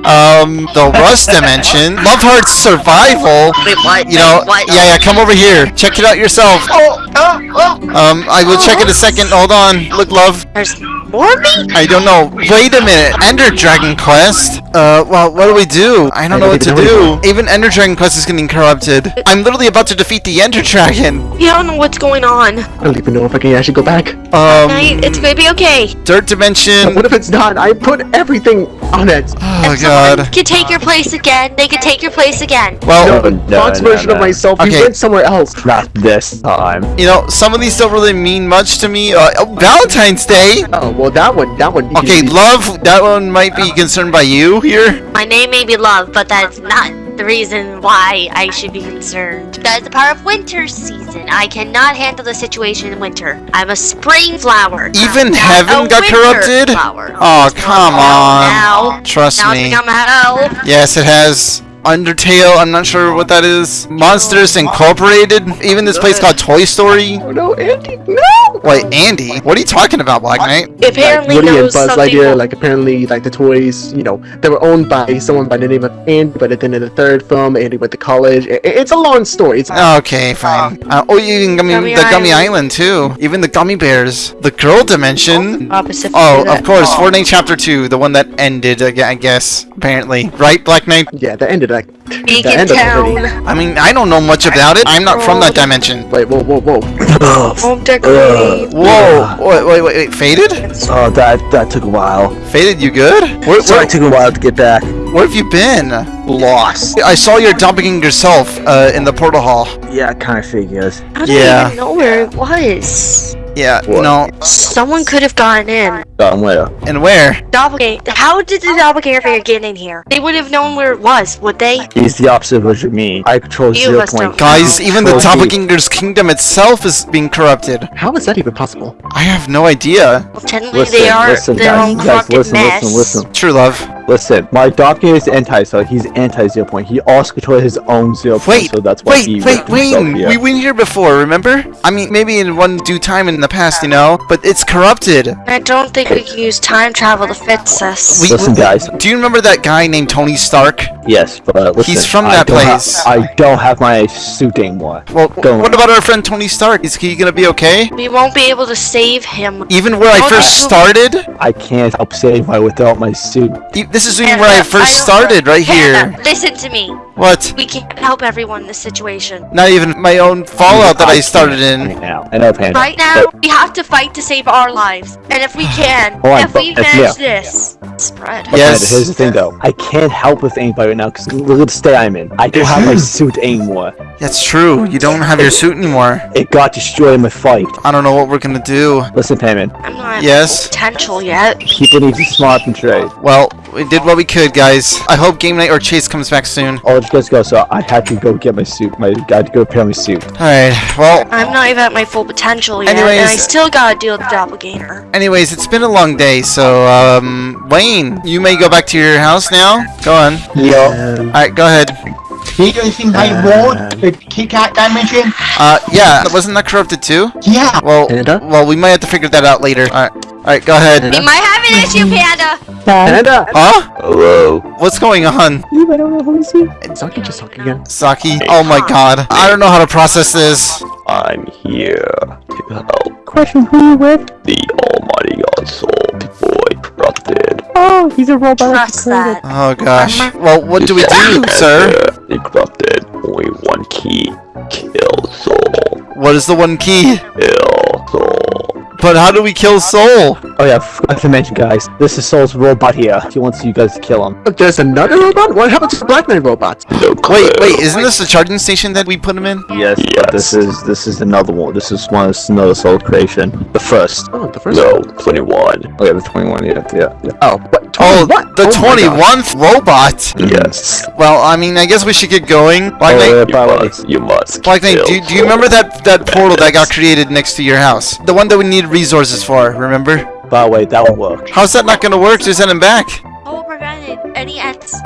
Um, the Rust Dimension, Love Heart's Survival. Wait, what? You know, what? yeah, yeah. Come over here. Check it out yourself. Oh, oh, oh. Um, I will check in a second. Hold on. Look, love. There's more me? I don't know. Wait a minute. Ender Dragon Quest. Uh, well, what do we do? I don't I know what to even know do. Even Ender Dragon Quest is getting corrupted. I'm literally about to defeat the Ender Dragon. You don't know what's going on. I don't even know if I can actually go back. Um, it's gonna be okay. Dirt Dimension. What if it's not? I put everything on it. Oh If god. someone can take your place again, they can take your place again. Well, No, no, Fox no, version no. of myself. Okay. You went somewhere else. Not this time. you know, some of these don't really mean much to me. Uh, oh, Valentine's Day. Oh well, that one. That one. you Okay, love. That one might be concerned by you here. My name may be Love, but that's not the reason why I should be concerned. That is a part of winter season. I cannot handle the situation in winter. I'm a spring flower. Even not heaven got corrupted? Flower. Oh, come on. Now, Trust now me. it's become hell. Yes, it has. Undertale, I'm not sure what that is. Monsters Incorporated. Even this place called Toy Story. Oh no, Andy, no! Wait, Andy? What are you talking about, Black Knight? Apparently like, Woody and Buzz something. Lightyear, like apparently, like the toys, you know, they were owned by someone by the name of Andy, but then in the third film, Andy went to college. I- I- it's a long story. It's Okay, fine. Uh, oh, you even gummy, Gummy the Gummy Island. Island too. Even the Gummy Bears. The Girl Dimension. Opposite Oh, of course, Fortnite Chapter 2, the one that ended, I guess, apparently. Right, Black Knight? yeah, that end of that. Beacon the end of it Town. I mean, I don't know much about it. I'm not from that dimension. Wait, whoa, whoa, whoa. Home decorating. Whoa! Wait, wait, wait, wait. Faded? Oh, that that took a while. Faded, you good? Where, Sorry, where, it took a while to get back. where have you been? Lost. I saw your doppelganger yourself uh, in the portal hall. Yeah, kind of figures. I don't Yeah. even know where it was. Yeah, What? no. Someone could have gotten in. Got where? And where? Doppelganger. How did the doppelganger figure get in here? They would have known where it was, would they? He's the opposite of what you mean. I control You zero must point. don't. Guys, even the Control D. doppelganger's kingdom itself is being corrupted. How is that even possible? I have no idea. Well, technically, Listen, they are listen, their guys, own guys, corrupted listen, mess. listen, listen. True love. Listen, my doppelganger is anti, so he's anti zero point. He also controls his own zero point, Wait, so that's why wait, he wait, worked himself Wayne! here. We went here before, remember? I mean, maybe in one due time in the past, you know? But it's corrupted. I don't think we can use time travel to fix this. We- Listen, guys. Do you remember that guy named Tony Stark? Yes, but uh, listen. He's from I that don't ha- place. I don't have my suit anymore. Well, Go what on. about our friend Tony Stark? Is he gonna be okay? we won't be able to save him. Even where I Don't first you- started? I can't help save my without my suit. This is even Panda, where I uh, I first don't- started, right here. Panda, listen to me. What? We can't help everyone in this situation. Not even my own fallout that I started in. Right now. I know, Panda. Right now, but we have to fight to save our lives. And if we can, oh, Hold on, if we but- manage yeah. this, spread. But Yes. Panda, here's the thing though. I can't help with anybody right now because look at the state I'm in. I don't have my suit anymore. That's true. You don't have your suit anymore. It got destroyed in my fight. I don't know what we're gonna do. Listen, Payman. I'm not Yes? potential yet. People need to smart and trade. Well, we did what we could, guys. I hope Game Night or Chase comes back soon. Oh, let's go. So I had to go get my suit. My I had to go repair my suit. Alright, well, I'm not even at my full potential yet, and I still gotta deal with the doppelganger. anyways, it's been a long day, so, um, Wayne, you may go back to your house now. Go on. Yeah. Alright, go ahead. You don't think I would? The Kit Kat dimension? Uh, yeah, wasn't that corrupted too? Yeah. Well, well, we might have to figure that out later. Alright, alright, go ahead. We might have an issue, Panda! Panda! Huh? Hello. What's going on? You I don't know who is he. Saki just talking again. Saki? Oh my god. I don't know how to process this. I'm here to help Question who are you with? the almighty god soul boy corrupted. Oh, he's a robot. Trust that. Oh gosh. Well, what do we do, sir? The corrupted, only one key, kill soul. What is the one key? Kill soul. But how do we kill Soul? Oh yeah, forgot to mention, guys. This is Soul's robot here. He wants you guys to kill him. Look, There's another robot? What happened to the Black Knight robots? No. Wait, wait, isn't this the charging station that we put him in? Yes, but Yes. this is this is another one. This is one. This is another Soul creation. The first. Oh, the first No, one. 21. Oh yeah, the twenty-one. Yeah, yeah, yeah. Oh, what? Oh, oh, what? the Oh my 21th robot! Yes. Well, I mean, I guess we should get going. Black Oh, Knight, yeah, You by the way, must, you must Black Knight, do, do you remember that, that portal that got created next to your house? The one that we need resources for, remember? by the way, that won't work. How's that not gonna work? Just send him back. Oh, Paul prevented any ends.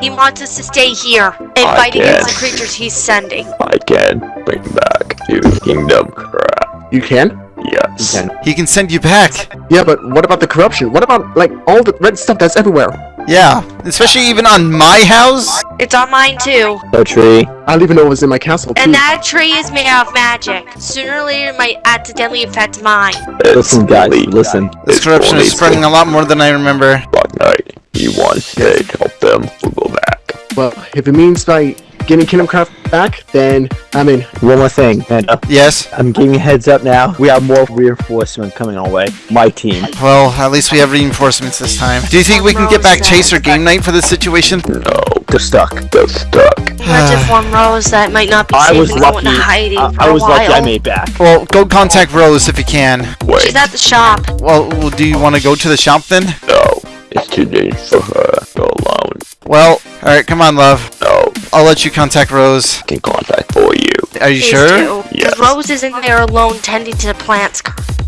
He wants us to stay here and I fight against the creatures he's sending. I can bring back to Kingdom Craft. You can? Yes. You He can send you back. Yeah, but what about the corruption? What about, like, all the red stuff that's everywhere? Yeah, Especially even on my house? It's on mine too. No tree. I don't even know it was in my castle. Too. And that tree is made out of magic. Sooner or later, it might accidentally affect mine. Listen, guys, listen. This corruption is spreading a lot more than I remember. Black Knight, you want to to help them, we'll go back. Well, if it means by getting Kingdom Craft back, then I'm in. One more thing, Panda. Uh, yes? I'm giving heads up now. We have more reinforcement coming our way. My team. Well, at least we have reinforcements this time. Do you think we can get back Chase or Game Night for this situation? No, They're stuck. they're stuck. Imagine one Rose that might not be I was and go into lucky. hiding I, for I a was while. lucky I made back. Well, go contact Rose if you can. Wait, She's at the shop. Well, well, do you want to go to the shop then? no, it's too dangerous for her. Go alone. Well, alright, come on, love. No, I'll let you contact Rose. I can contact for you. Are you Please sure? do. 'Cause Yes. Rose is in there alone tending to the plants.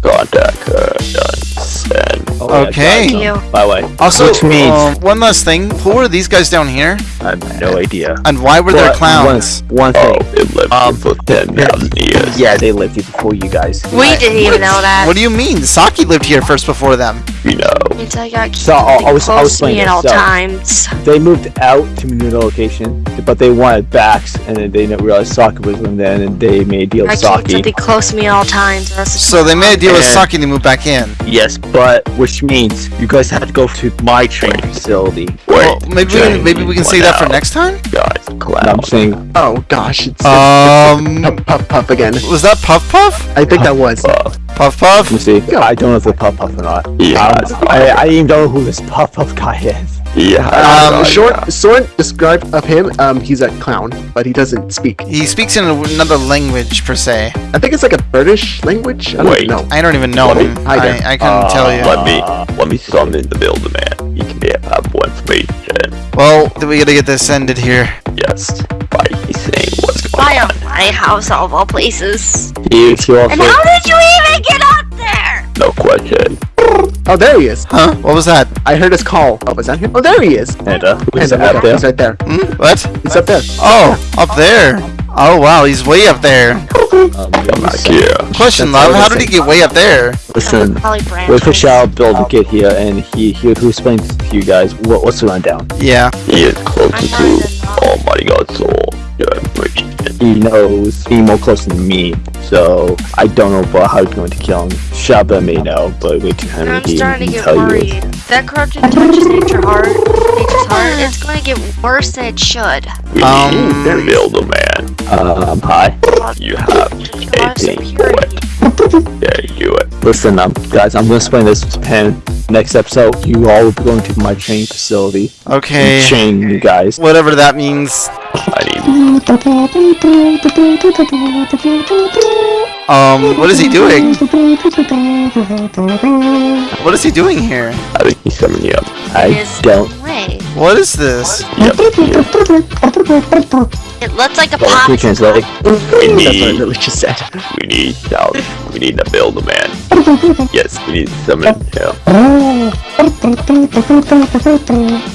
Contact her. Done. Send. Oh, yeah, Okay. guys, Thank you. By the way, Also, Which means- um, one last thing. Who are these guys down here? I have no idea. And why were there But clowns? One, one Oh, thing. it lived Um, here for 10,000 years. Yeah, they lived here before you guys. We didn't even know that. What do you mean? Saki lived here first before them. you know. Until I So, I- I was- I was close me at all so- times. They moved out to a new location, but they wanted backs, and then they didn't realize Saki was living there, and they made a deal with keep to Saki. be close me at all times. or else it's So they made a deal with And- Saki to move back in. Yes, but which means you guys have to go to my training facility. Well, maybe we, maybe we can one save that for next time. Guys, And clown. I'm saying, Oh gosh, it's Um, puff, puff puff again. was that Puff Puff? I think that was. Puff. Puff Puff? let me see. I don't know if they're Puff Puff or not. Yeah. Um, I, I even don't know who this Puff Puff guy is. Yeah. Um, Um, short, short describe of him. Um, he's a clown, but he doesn't speak. He speaks in another language per se. I think it's like a British language. I don't Wait. know. I don't even know me- him. Hi I, there. I couldn't tell you. Let me let me summon the Builder Man. You can get have more information. Well, then we gotta get this ended here. Yes. By saying what's going Why on. on my house of all places? He, he And how did you even get up there? No question. Oh, there he is. Huh? What was that? I heard his call. Oh, was that him? Oh, there he is. Panda, who's Panda, up look, there? He's right there. Hmm? What? He's up there. Oh, up there. Oh wow, he's way up there. Um, I'm not here. Question, That's love, how did he get way up there? Listen, Probably branches. wait for Shao get here, and he he will explain to you guys what, what's going down. Yeah. He is closer to trying to know. Almighty God's soul. Your information. He knows he's more close than me, so I don't know about how he's going to kill him. Shaba may know, but wait till I'm Henry he starting to get tell you. worried. That corruption touches nature hard. Nature's heart. It's going to get worse than it should. We Um, need Builder Man. Um, hi. You have a lot of 18. There you do it. Listen, um, guys, I'm gonna explain this to Pen. Next episode, you all will be going to my training facility Okay. Chain you guys. Whatever that means. I need Um, what is he doing? What is he doing here? I think he's coming here. I His don't. Way. What is this? Yep. It looks like a pop. can you translate? We That's what I need literally just said. we need South. We need to build a Man. Yes, we need to summon him.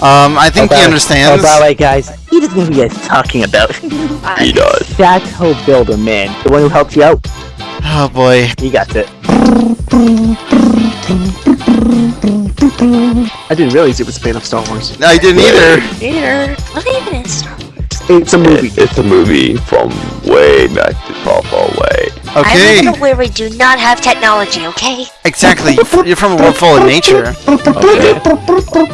Um, I think he Oh, understands. by the way, guys, he doesn't know who you guys are talking about. He does. That's whole builder, man. The one who helped you out. Oh boy. He got it. I didn't realize it was a fan of Star Wars. No, I didn't either. Peter. What even is Star Wars? It's a movie. It- it's a movie from way back to far, far away. I Okay. live in a where we do not have technology, okay? Exactly. You're from a world full of nature. Okay.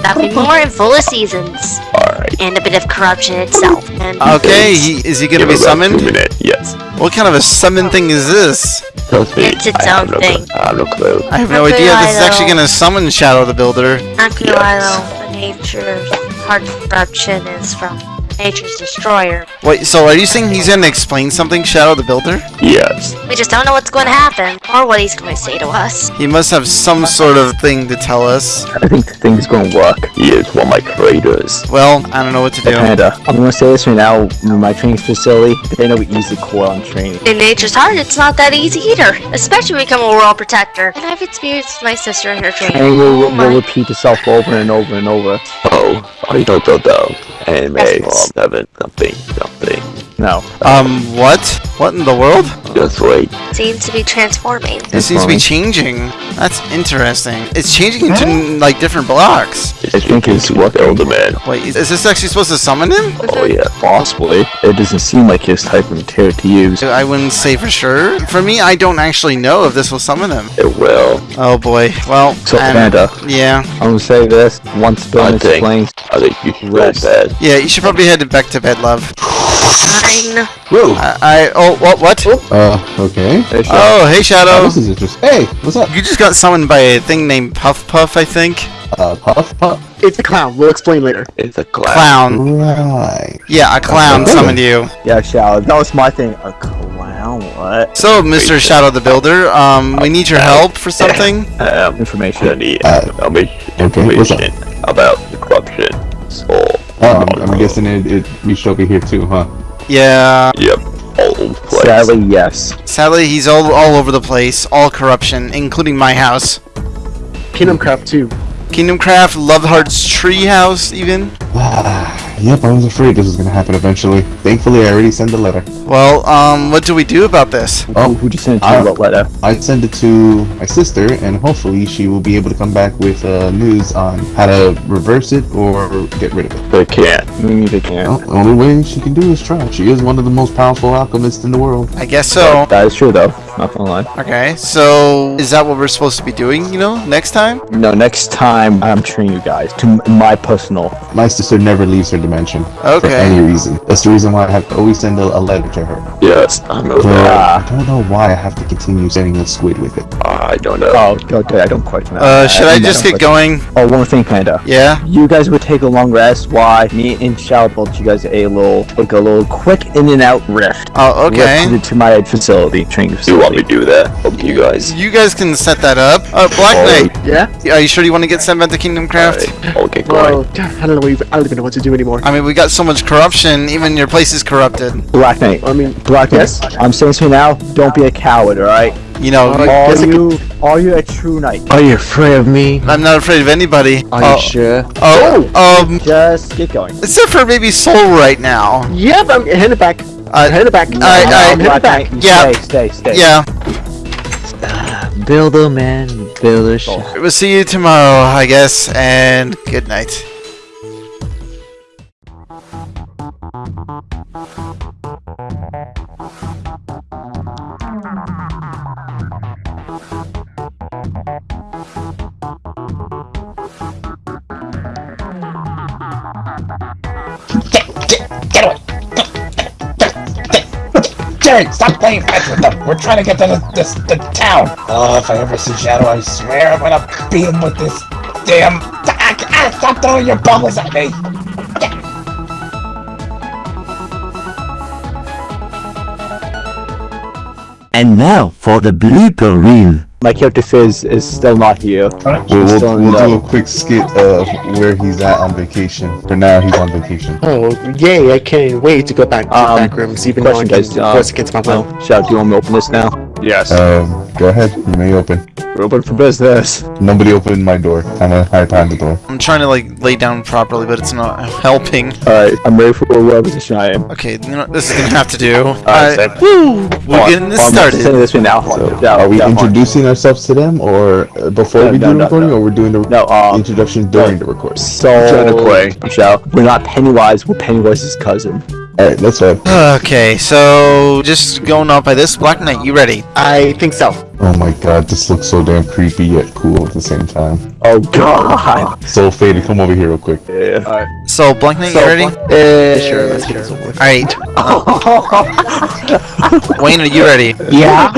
Nothing more and full of seasons. Alright. And a bit of corruption itself. And Okay. He is he gonna be it about two summoned? minutes. Yes. What kind of a summon thing is this? Trust me. It's its I have own no thing. Clue. I have no clue. I have no idea. This is actually gonna summon Shadow the Builder. I'm gonna Yes. lie though, the nature's heart corruption is from nature's destroyer. Wait. So are you saying he's gonna explain something, Shadow the Builder? Yes. We just don't know what's going to happen or what he's going to say to us. He must have some sort of thing to tell us. I think the thing's gonna work. He is one of my creators. Well, I don't know what to do. Panda, I'm gonna say this right now. In my training facility, they know we easily core on training. In nature's heart, it's not that easy either, especially when you become a world protector. And I've experienced my sister in her training. Training will, oh will repeat itself over and over and over. Oh, I don't know though. Anime Yes. from seven something something. No. Um, what? What in the world? That's right. Seems to be transforming. It seems to be changing. That's interesting. It's changing into like different blocks. I think it's what Elderman. Wait, is is this actually supposed to summon him? Oh yeah. Possibly. It doesn't seem like his type of material to use. I wouldn't say for sure. For me, I don't actually know if this will summon him. It will. Oh boy. Well, So, um, Panda, yeah, I'm gonna say this. Once I Bill think. explains, I think you should go Rest. bed. yeah. You should probably head back to bed, love. Fine. Whoa. I, I oh what what? Uh, okay. Hey, Shadow. Oh hey Oh, this is interesting. Hey, what's up? You just got summoned by a thing named Puff Puff, I think. Uh, Puff Puff. It's a clown. We'll explain later. It's a clown. Clown. Right. Yeah, a clown Okay. summoned you. Yeah, Shadow. That was my thing. A clown? What? So, Mr. Shadow the Builder, um, we need your help for something. Um, I Information. need Uh, information okay, what's up? about the corruption. So, Oh, I'm, I'm oh. guessing it, it reached over here too, huh? Yeah. yep. All over the place. Sadly, yes. Sadly, he's all all over the place. All corruption, including my house. Kingdom Craft 2. Kingdom Craft, Love Heart's Treehouse, even. Ah. Yep, I was afraid this was gonna happen eventually. Thankfully, I already sent the letter. Well, um, what do we do about this? Oh, Who, who'd you send it to? I- what letter? I send it to my sister, and hopefully she will be able to come back with uh, news on how to reverse it or get rid of it. They can't. Maybe they can't. Well, the only way she can do is try. She is one of the most powerful alchemists in the world. I guess so. That is true, though. Not gonna lie. Okay, so is that what we're supposed to be doing? You know, next time? No, next time I'm treating you guys to my personal. My sister never leaves her dimension for Okay. any reason. That's the reason why I have to always send a, a letter to her. Yes, I know But that. I don't know why I have to continue sending the squid with it. I don't know. Oh, okay. I don't quite know. Uh, should I I just don't get question- going? Oh, one more thing, Panda. Yeah. You guys would take a long rest. Why? Me and Shadow built you guys a little, like a little quick in and out rift. Oh, okay. Rift to my facility, training Do you want me to do that? Up you guys. You guys can set that up. Uh, Black Oh, Knight, Yeah? are you sure you want to get sent back to Kingdom Craft? Alright, I'll get going. Well, I don't know. Even, I don't even know what to do anymore. I mean, we got so much corruption, even your place is corrupted. Black Knight. I mean, Black Knight. Yes? I'm saying to you now. Don't be a coward. All right. You know, Alright. Are guess you? Are you a true knight? Are you afraid of me? I'm not afraid of anybody. Are oh, you sure? oh, um, Just get going. except for maybe Soul right now. Yep, but I'm heading back. Uh, it back. I- I- I'm heading Black back. Knight. Yeah. Stay. Stay. Stay. yeah, Builder man, builder shop. we'll see you tomorrow, I guess, and good night. Stop playing fetch with them. We're trying to get to the, this, the town. Oh, if I ever see Shadow, I swear I'm gonna beat him with this damn. Ah, ah, stop throwing your bubbles at me. And now for the blooper reel. My character Fizz is still not here. We'll, We'll- we'll, we'll do do a a quick skit of where he's at on vacation. For now, he's on vacation. Oh, yay! I can't wait to go back to Um, the back rooms, even though I Question, can guys. Uh, force against my will. well, Shadow, do you want me to open this now? Yes. Um, go ahead. You may open. We're open for business. Nobody opened my door. I'm gonna hide behind the door. I'm trying to like lay down properly, but it's not helping. Alright, I'm ready for whatever position I am. Okay, you know this is gonna have to do. Alright, Alright, woo! We're getting this I'm started. sending this way now. Yeah, Are we yeah, introducing ourselves to them, or uh, before No, we do no, the recording, no. or we're doing the No, uh, introduction during the recording? so Trying to play. Shadow, we're not Pennywise, we're Pennywise's cousin. All right, let's go. Okay, so just going off by this, Black Knight, you ready? I think so. Oh my god, this looks so damn creepy yet cool at the same time. Oh god! So faded, come over here real quick. Yeah. So Black Knight, So, you ready? Uh, Sure, let's get this over. Alright. Wayne, are you ready? Yeah.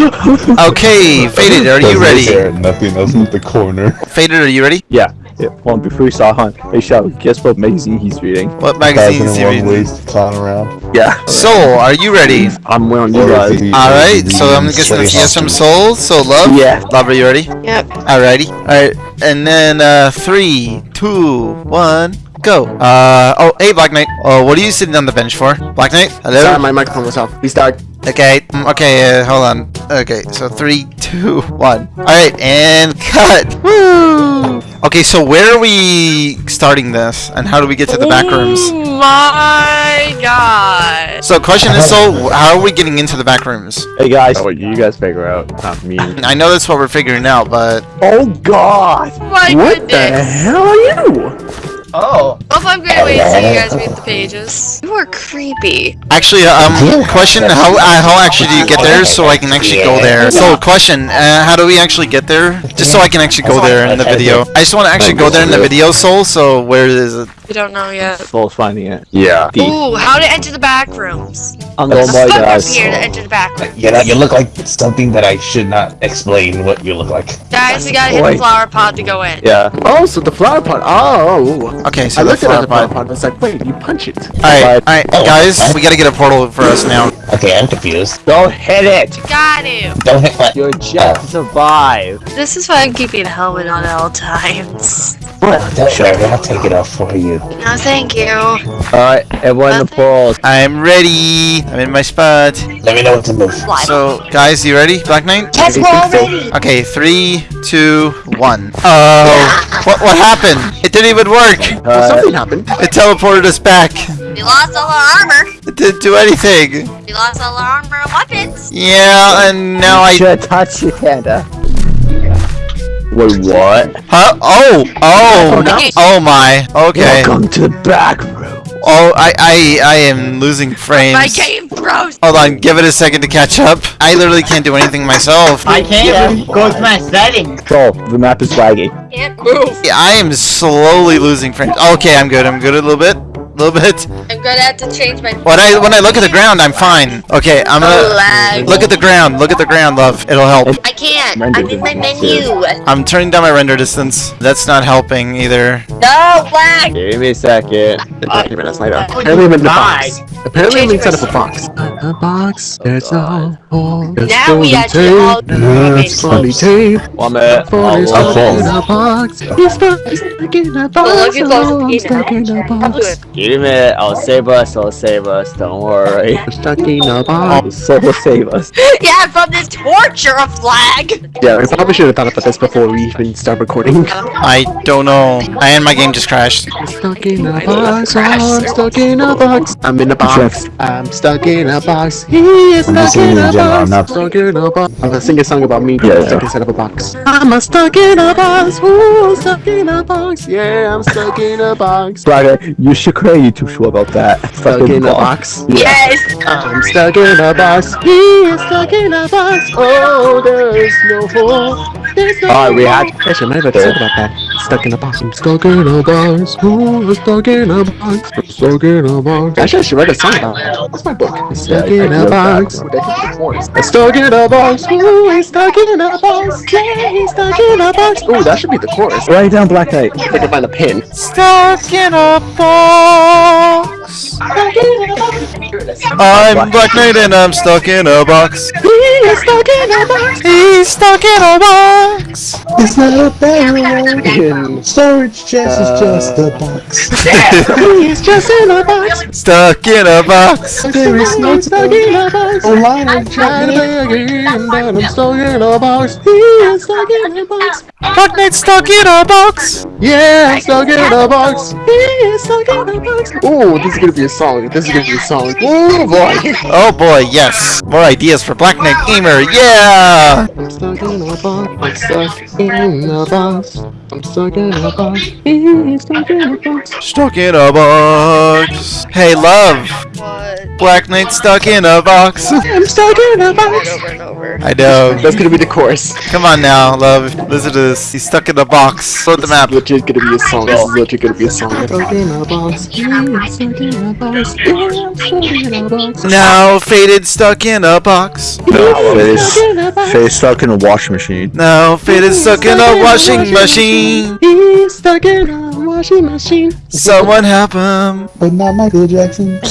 Okay, Faded, are you ready? care, Nothing else with the corner. Faded, are you ready? Yeah. Yeah. Hold on, before we start, hon. Hey, Shadow, guess what magazine he's reading? What magazine Thousand is he reading? ways to clown around. Yeah. Soul, are you ready? I'm wearing you guys. Alright, so I'm reading guessing it's Sway yes from Soul. So Love? Yeah. Love, are you ready? Yep. Alrighty. Alright, and then uh, three, two, one, go. Uh, oh, hey Black Knight. Oh, what are you sitting on the bench for? Black Knight? Hello? Sorry, my microphone was off. Restart. Okay, mm, okay, uh, hold on. Okay, so three, two, one. Alright, and cut. Woo! Okay, so where are we starting this, and how do we get to the back oh rooms? Oh my god. So, question is, so how are we getting into the back rooms? Hey guys, what you guys figure out? Not me. I know that's what we're figuring out, but oh God! My What the hell are you? Oh. Well, if I'm gonna wait so you guys read the pages. You are creepy. actually, um, question: how uh, how actually do you get there so I can actually go there? So, question: uh, how do we actually get there? Just so I can actually go there in the video. I just want to actually go there in the video, Soul. So, where is it? We don't know yet. Soul's finding it. Yeah. Ooh, how to enter the back rooms. I'm There's going a by fuck guys. here to enter the back room. You know, you look like something that I should not explain what you look like. Guys, we gotta hit the flower pot to go in. Yeah. Oh, so the flower pot. Oh. Okay, so I the looked at flower the flower pot. pot. I was like, wait, you punch it. Alright, alright, Oh, guys, what? we gotta get a portal for us now. Okay, I'm confused. Don't hit it. Got him. Don't hit my. You're just oh. to survive. This is why I'm keeping a helmet on at all times. Don't worry, I'll take it off for you. No, thank you. Alright, everyone in the pools. I'm ready. I'm in my spot. Let me know what to move. So, guys, you ready? Black Knight? Yes, we're all ready. Okay, three, two, one. Oh, what what happened? It didn't even work. Uh, Something happened. It teleported us back. We lost all our armor. It didn't do anything. We lost all our armor and weapons. Yeah, and now I. should touch your panda. Wait, what? Huh? Oh, oh, oh my. Okay. Welcome to the back room. Oh, I, I, I am losing frames. My game froze. Hold on, give it a second to catch up. I literally can't do anything myself. I can't. even Go to my settings. So, the map is lagging. Can't move. Yeah, I am slowly losing frames. Okay, I'm good. I'm good a little bit. A little bit. I'm gonna have to change my. When I when I look at the ground, I'm fine. Okay, I'm gonna lag. look at the ground. Look at the ground, love. It'll help. I can't. I'm in my menu. I'm turning down my render distance. That's not helping either. No, lag. Give me a second. Okay, but that's later. Would Apparently I'm in the die? box. Apparently I'm Change inside of a my- box. A box. There's a hole. Now we actually all. That's funny tape. One minute. Phone I'll is load. stuck in a box. He's stuck, he's stuck in a box. Well, look, it's close to I'm peanut. stuck in a I'll do it. Give me a minute. I'll save us. I'll save us. Don't worry. I'm stuck in a box. Soul will save us. Yeah, from this torture of lag. Yeah, we probably should have thought about this before we even start recording. I don't know. I and my game just crashed. I'm stuck in a box. I'm stuck in a box. I'm in a box. I'm stuck in a box. He is I'm stuck in in a general, box. I'm not- Stuck in a box. I'm gonna sing a song about me Yeah, stuck yeah. inside of a box. I'm a stuck in a box. Ooh, stuck in a box. Yeah, I'm stuck in a box. Brother, you should create a YouTube show about that. Stuck in a box. Yes. I'm stuck in a box. He is stuck in a box. Oh, there's no hole. There's no Alright, we hole. had- Actually, I might have to sing about that. Stuck in a box. I'm stuck in a box. Ooh, I'm stuck in a box. I'm stuck in a box. Actually, I should write a song about it. That's my book. I'm stuck Yeah, in a box. I'm stuck in a box. Ooh, he's stuck in a box. Yeah, he's stuck in a box. Ooh, that should be the chorus. Write down Black Knight. If I can find a pin. Stuck in a box. Stuck in a box. I'm Black Knight and I'm stuck in a box. He is stuck in a box. He's stuck in a box. It's not a barrel. In- Storage chest is just a box. He's just in a box. Stuck in a box. There is no stuck in a box. Oh, I'm trying to play a game, but I'm stuck in a box. He is stuck in a box. Black Knight stuck in a box. Yeah, I'm stuck in a box. He is stuck in a box. Oh, this is gonna be a song. This is gonna be a song. Oh boy. Oh boy, yes. More ideas for Black Knight Gamer. Yeah. I'm stuck in a box. I'm stuck in a box. I'm stuck in a box. He is stuck in a box. Stuck in a box. Hey, love. What? Black Knight stuck in a box. I'm stuck in a box. Over and over. I know. That's gonna be the chorus. Come on now, love. Listen to this. He's stuck in a box. Load the map. This is legit gonna be a song. This is legit gonna be a song. Stuck in a box. He stuck in a box. I'm stuck in a box. Now faded stuck in a box. Stuck Face, in a box. face stuck in a washing machine. Now faded stuck in a washing machine. He's stuck in a washing machine. Someone help him. But not Michael Jackson.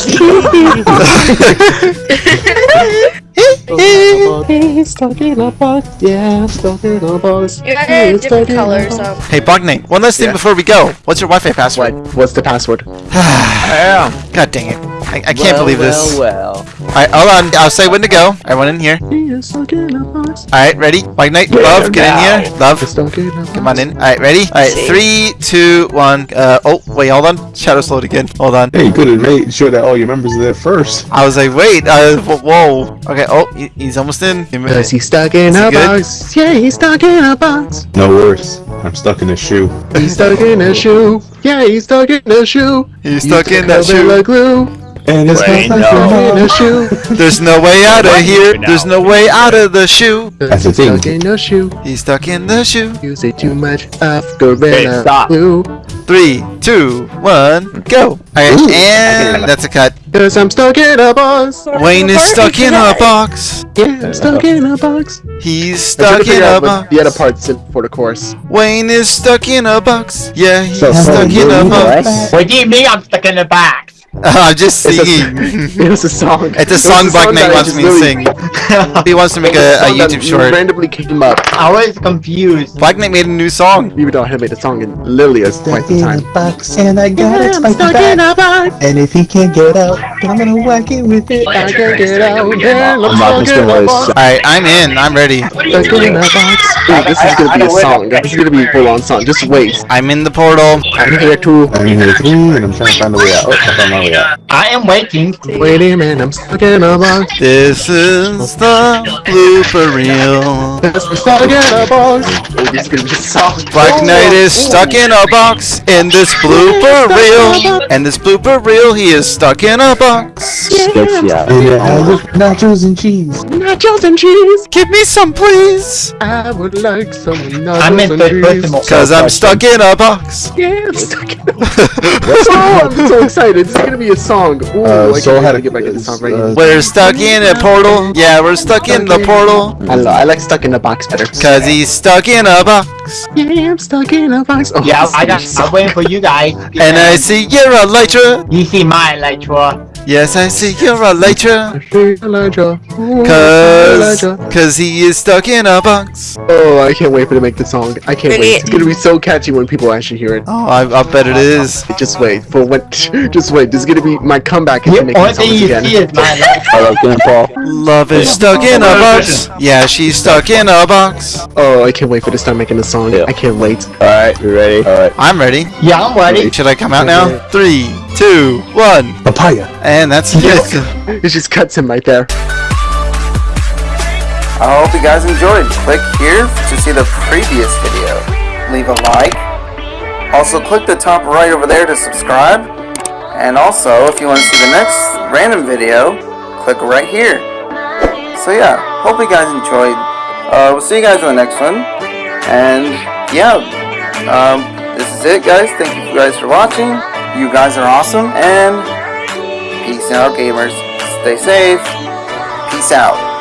He's stuck in a box. Yeah, stuck in a box. You gotta He's different stuck in a box. Um, Hey, Black Knight. One last thing Yeah. before we go. What's your Wi-Fi password? What? What's the password? God dang it. I I, I can't well, believe this. Well, well. Alright, hold on. I'll say when to go. Everyone in here. He is stuck in a box. Alright, ready? White Knight, Love, get in here. Love, Stuck in a box. come on in. Alright, ready? Alright, three, two, one. Uh, oh, wait, hold on. Shadow slowed again. Hold on. Hey, you could have made sure that all your members are there first. I was like, wait, uh, whoa. Okay, oh, he- he's almost in. Give me Cause he's stuck in he a good? box. Yeah, he's stuck in a box. No worse. I'm stuck in a shoe. He's stuck in a shoe. Yeah, he's stuck in a shoe. He's stuck in that Gorilla shoe. glue. And it's Wait, not no. Stuck in a shoe. There's no way out of here. There's no way out of the shoe. That's the He's thing. Stuck in a shoe. He's stuck in the shoe. You say too much of Gorilla stop. glue. Three, two, one, go. Alright, and that's a cut. Cause I'm stuck in a box. Wayne is stuck in a box. Yeah, I'm stuck in a box. He's I'm trying to stuck in a out what box. the other parts in for the chorus. Wayne is stuck in a box. Yeah, he's So, stuck in a box. What do you mean I'm stuck in a box? I'm just It's a- singing. It was a song. It's a It song Black Knight wants just me to sing. He wants to make It a, a YouTube short. randomly came up. I was confused. Black Knight made a new song. Even though I had made a song in literally a quite some time. box and I got Yeah, I'm stuck in a box. And if he can't get out, I'm gonna whack it with it. I can't get out. Yeah, I'm I'm stuck in gonna a let box. Alright, I'm in. I'm ready. Stuck in a box. Dude, this is gonna be a song. This is gonna be a full-on song. Just wait. I'm in the portal. I'm here too. I'm in here three, and I'm trying to find a way out. Oh, I found my way out. I am waiting. Wait a minute, I'm stuck in a box. This is the blooper reel. I'm stuck in a box. Oh, this is gonna be a song. Black Knight is stuck in a box in this blooper reel. And this blooper reel, he is stuck in a box. Sketchy out. And nachos and cheese. Nachos and cheese. Give me some, please. I would like some nachos I'm in and cheese. Cause I'm stuck in a box. Yeah, I'm stuck in a box. oh, I'm so excited. It's gonna be a song. Ooh, Uh, I Soul had to get back into song right uh. We're stuck in a portal. Yeah, we're stuck in the portal. I know. I like stuck in a box better. Cause he's stuck in a box. Yeah, I'm stuck in a box. Oh, Yeah, I is got. gonna be I'm waiting for you guys. And I see you're a Elytra. You see my Elytra. Yes, I see you're a Elytra. Elijah. Ooh, Cause, Elijah. cause he is stuck in a box. Oh, I can't wait for to make the song. I can't wait. It's gonna be so catchy when people actually hear it. Oh, I, I bet it is. Just wait for when. Just wait. This is gonna be my comeback into The making only songs again. see is my Elytra. I like getting Love is stuck in a box. Yeah, she's stuck in a box. Oh, I can't wait for to start making the song. Yeah. I can't wait. Alright, you ready? Alright. I'm ready. Yeah, I'm ready. Should I come out now? Three, two, one. Papaya. And that's it. It just cuts him right there. I hope you guys enjoyed. Click here to see the previous video. Leave a like. Also, click the top right over there to subscribe. And also, if you want to see the next random video, click right here. So yeah, hope you guys enjoyed. Uh, we'll see you guys in the next one. And yeah, um, this is it, guys. Thank you guys for watching. You guys are awesome. And peace out, gamers. Stay safe. Peace out.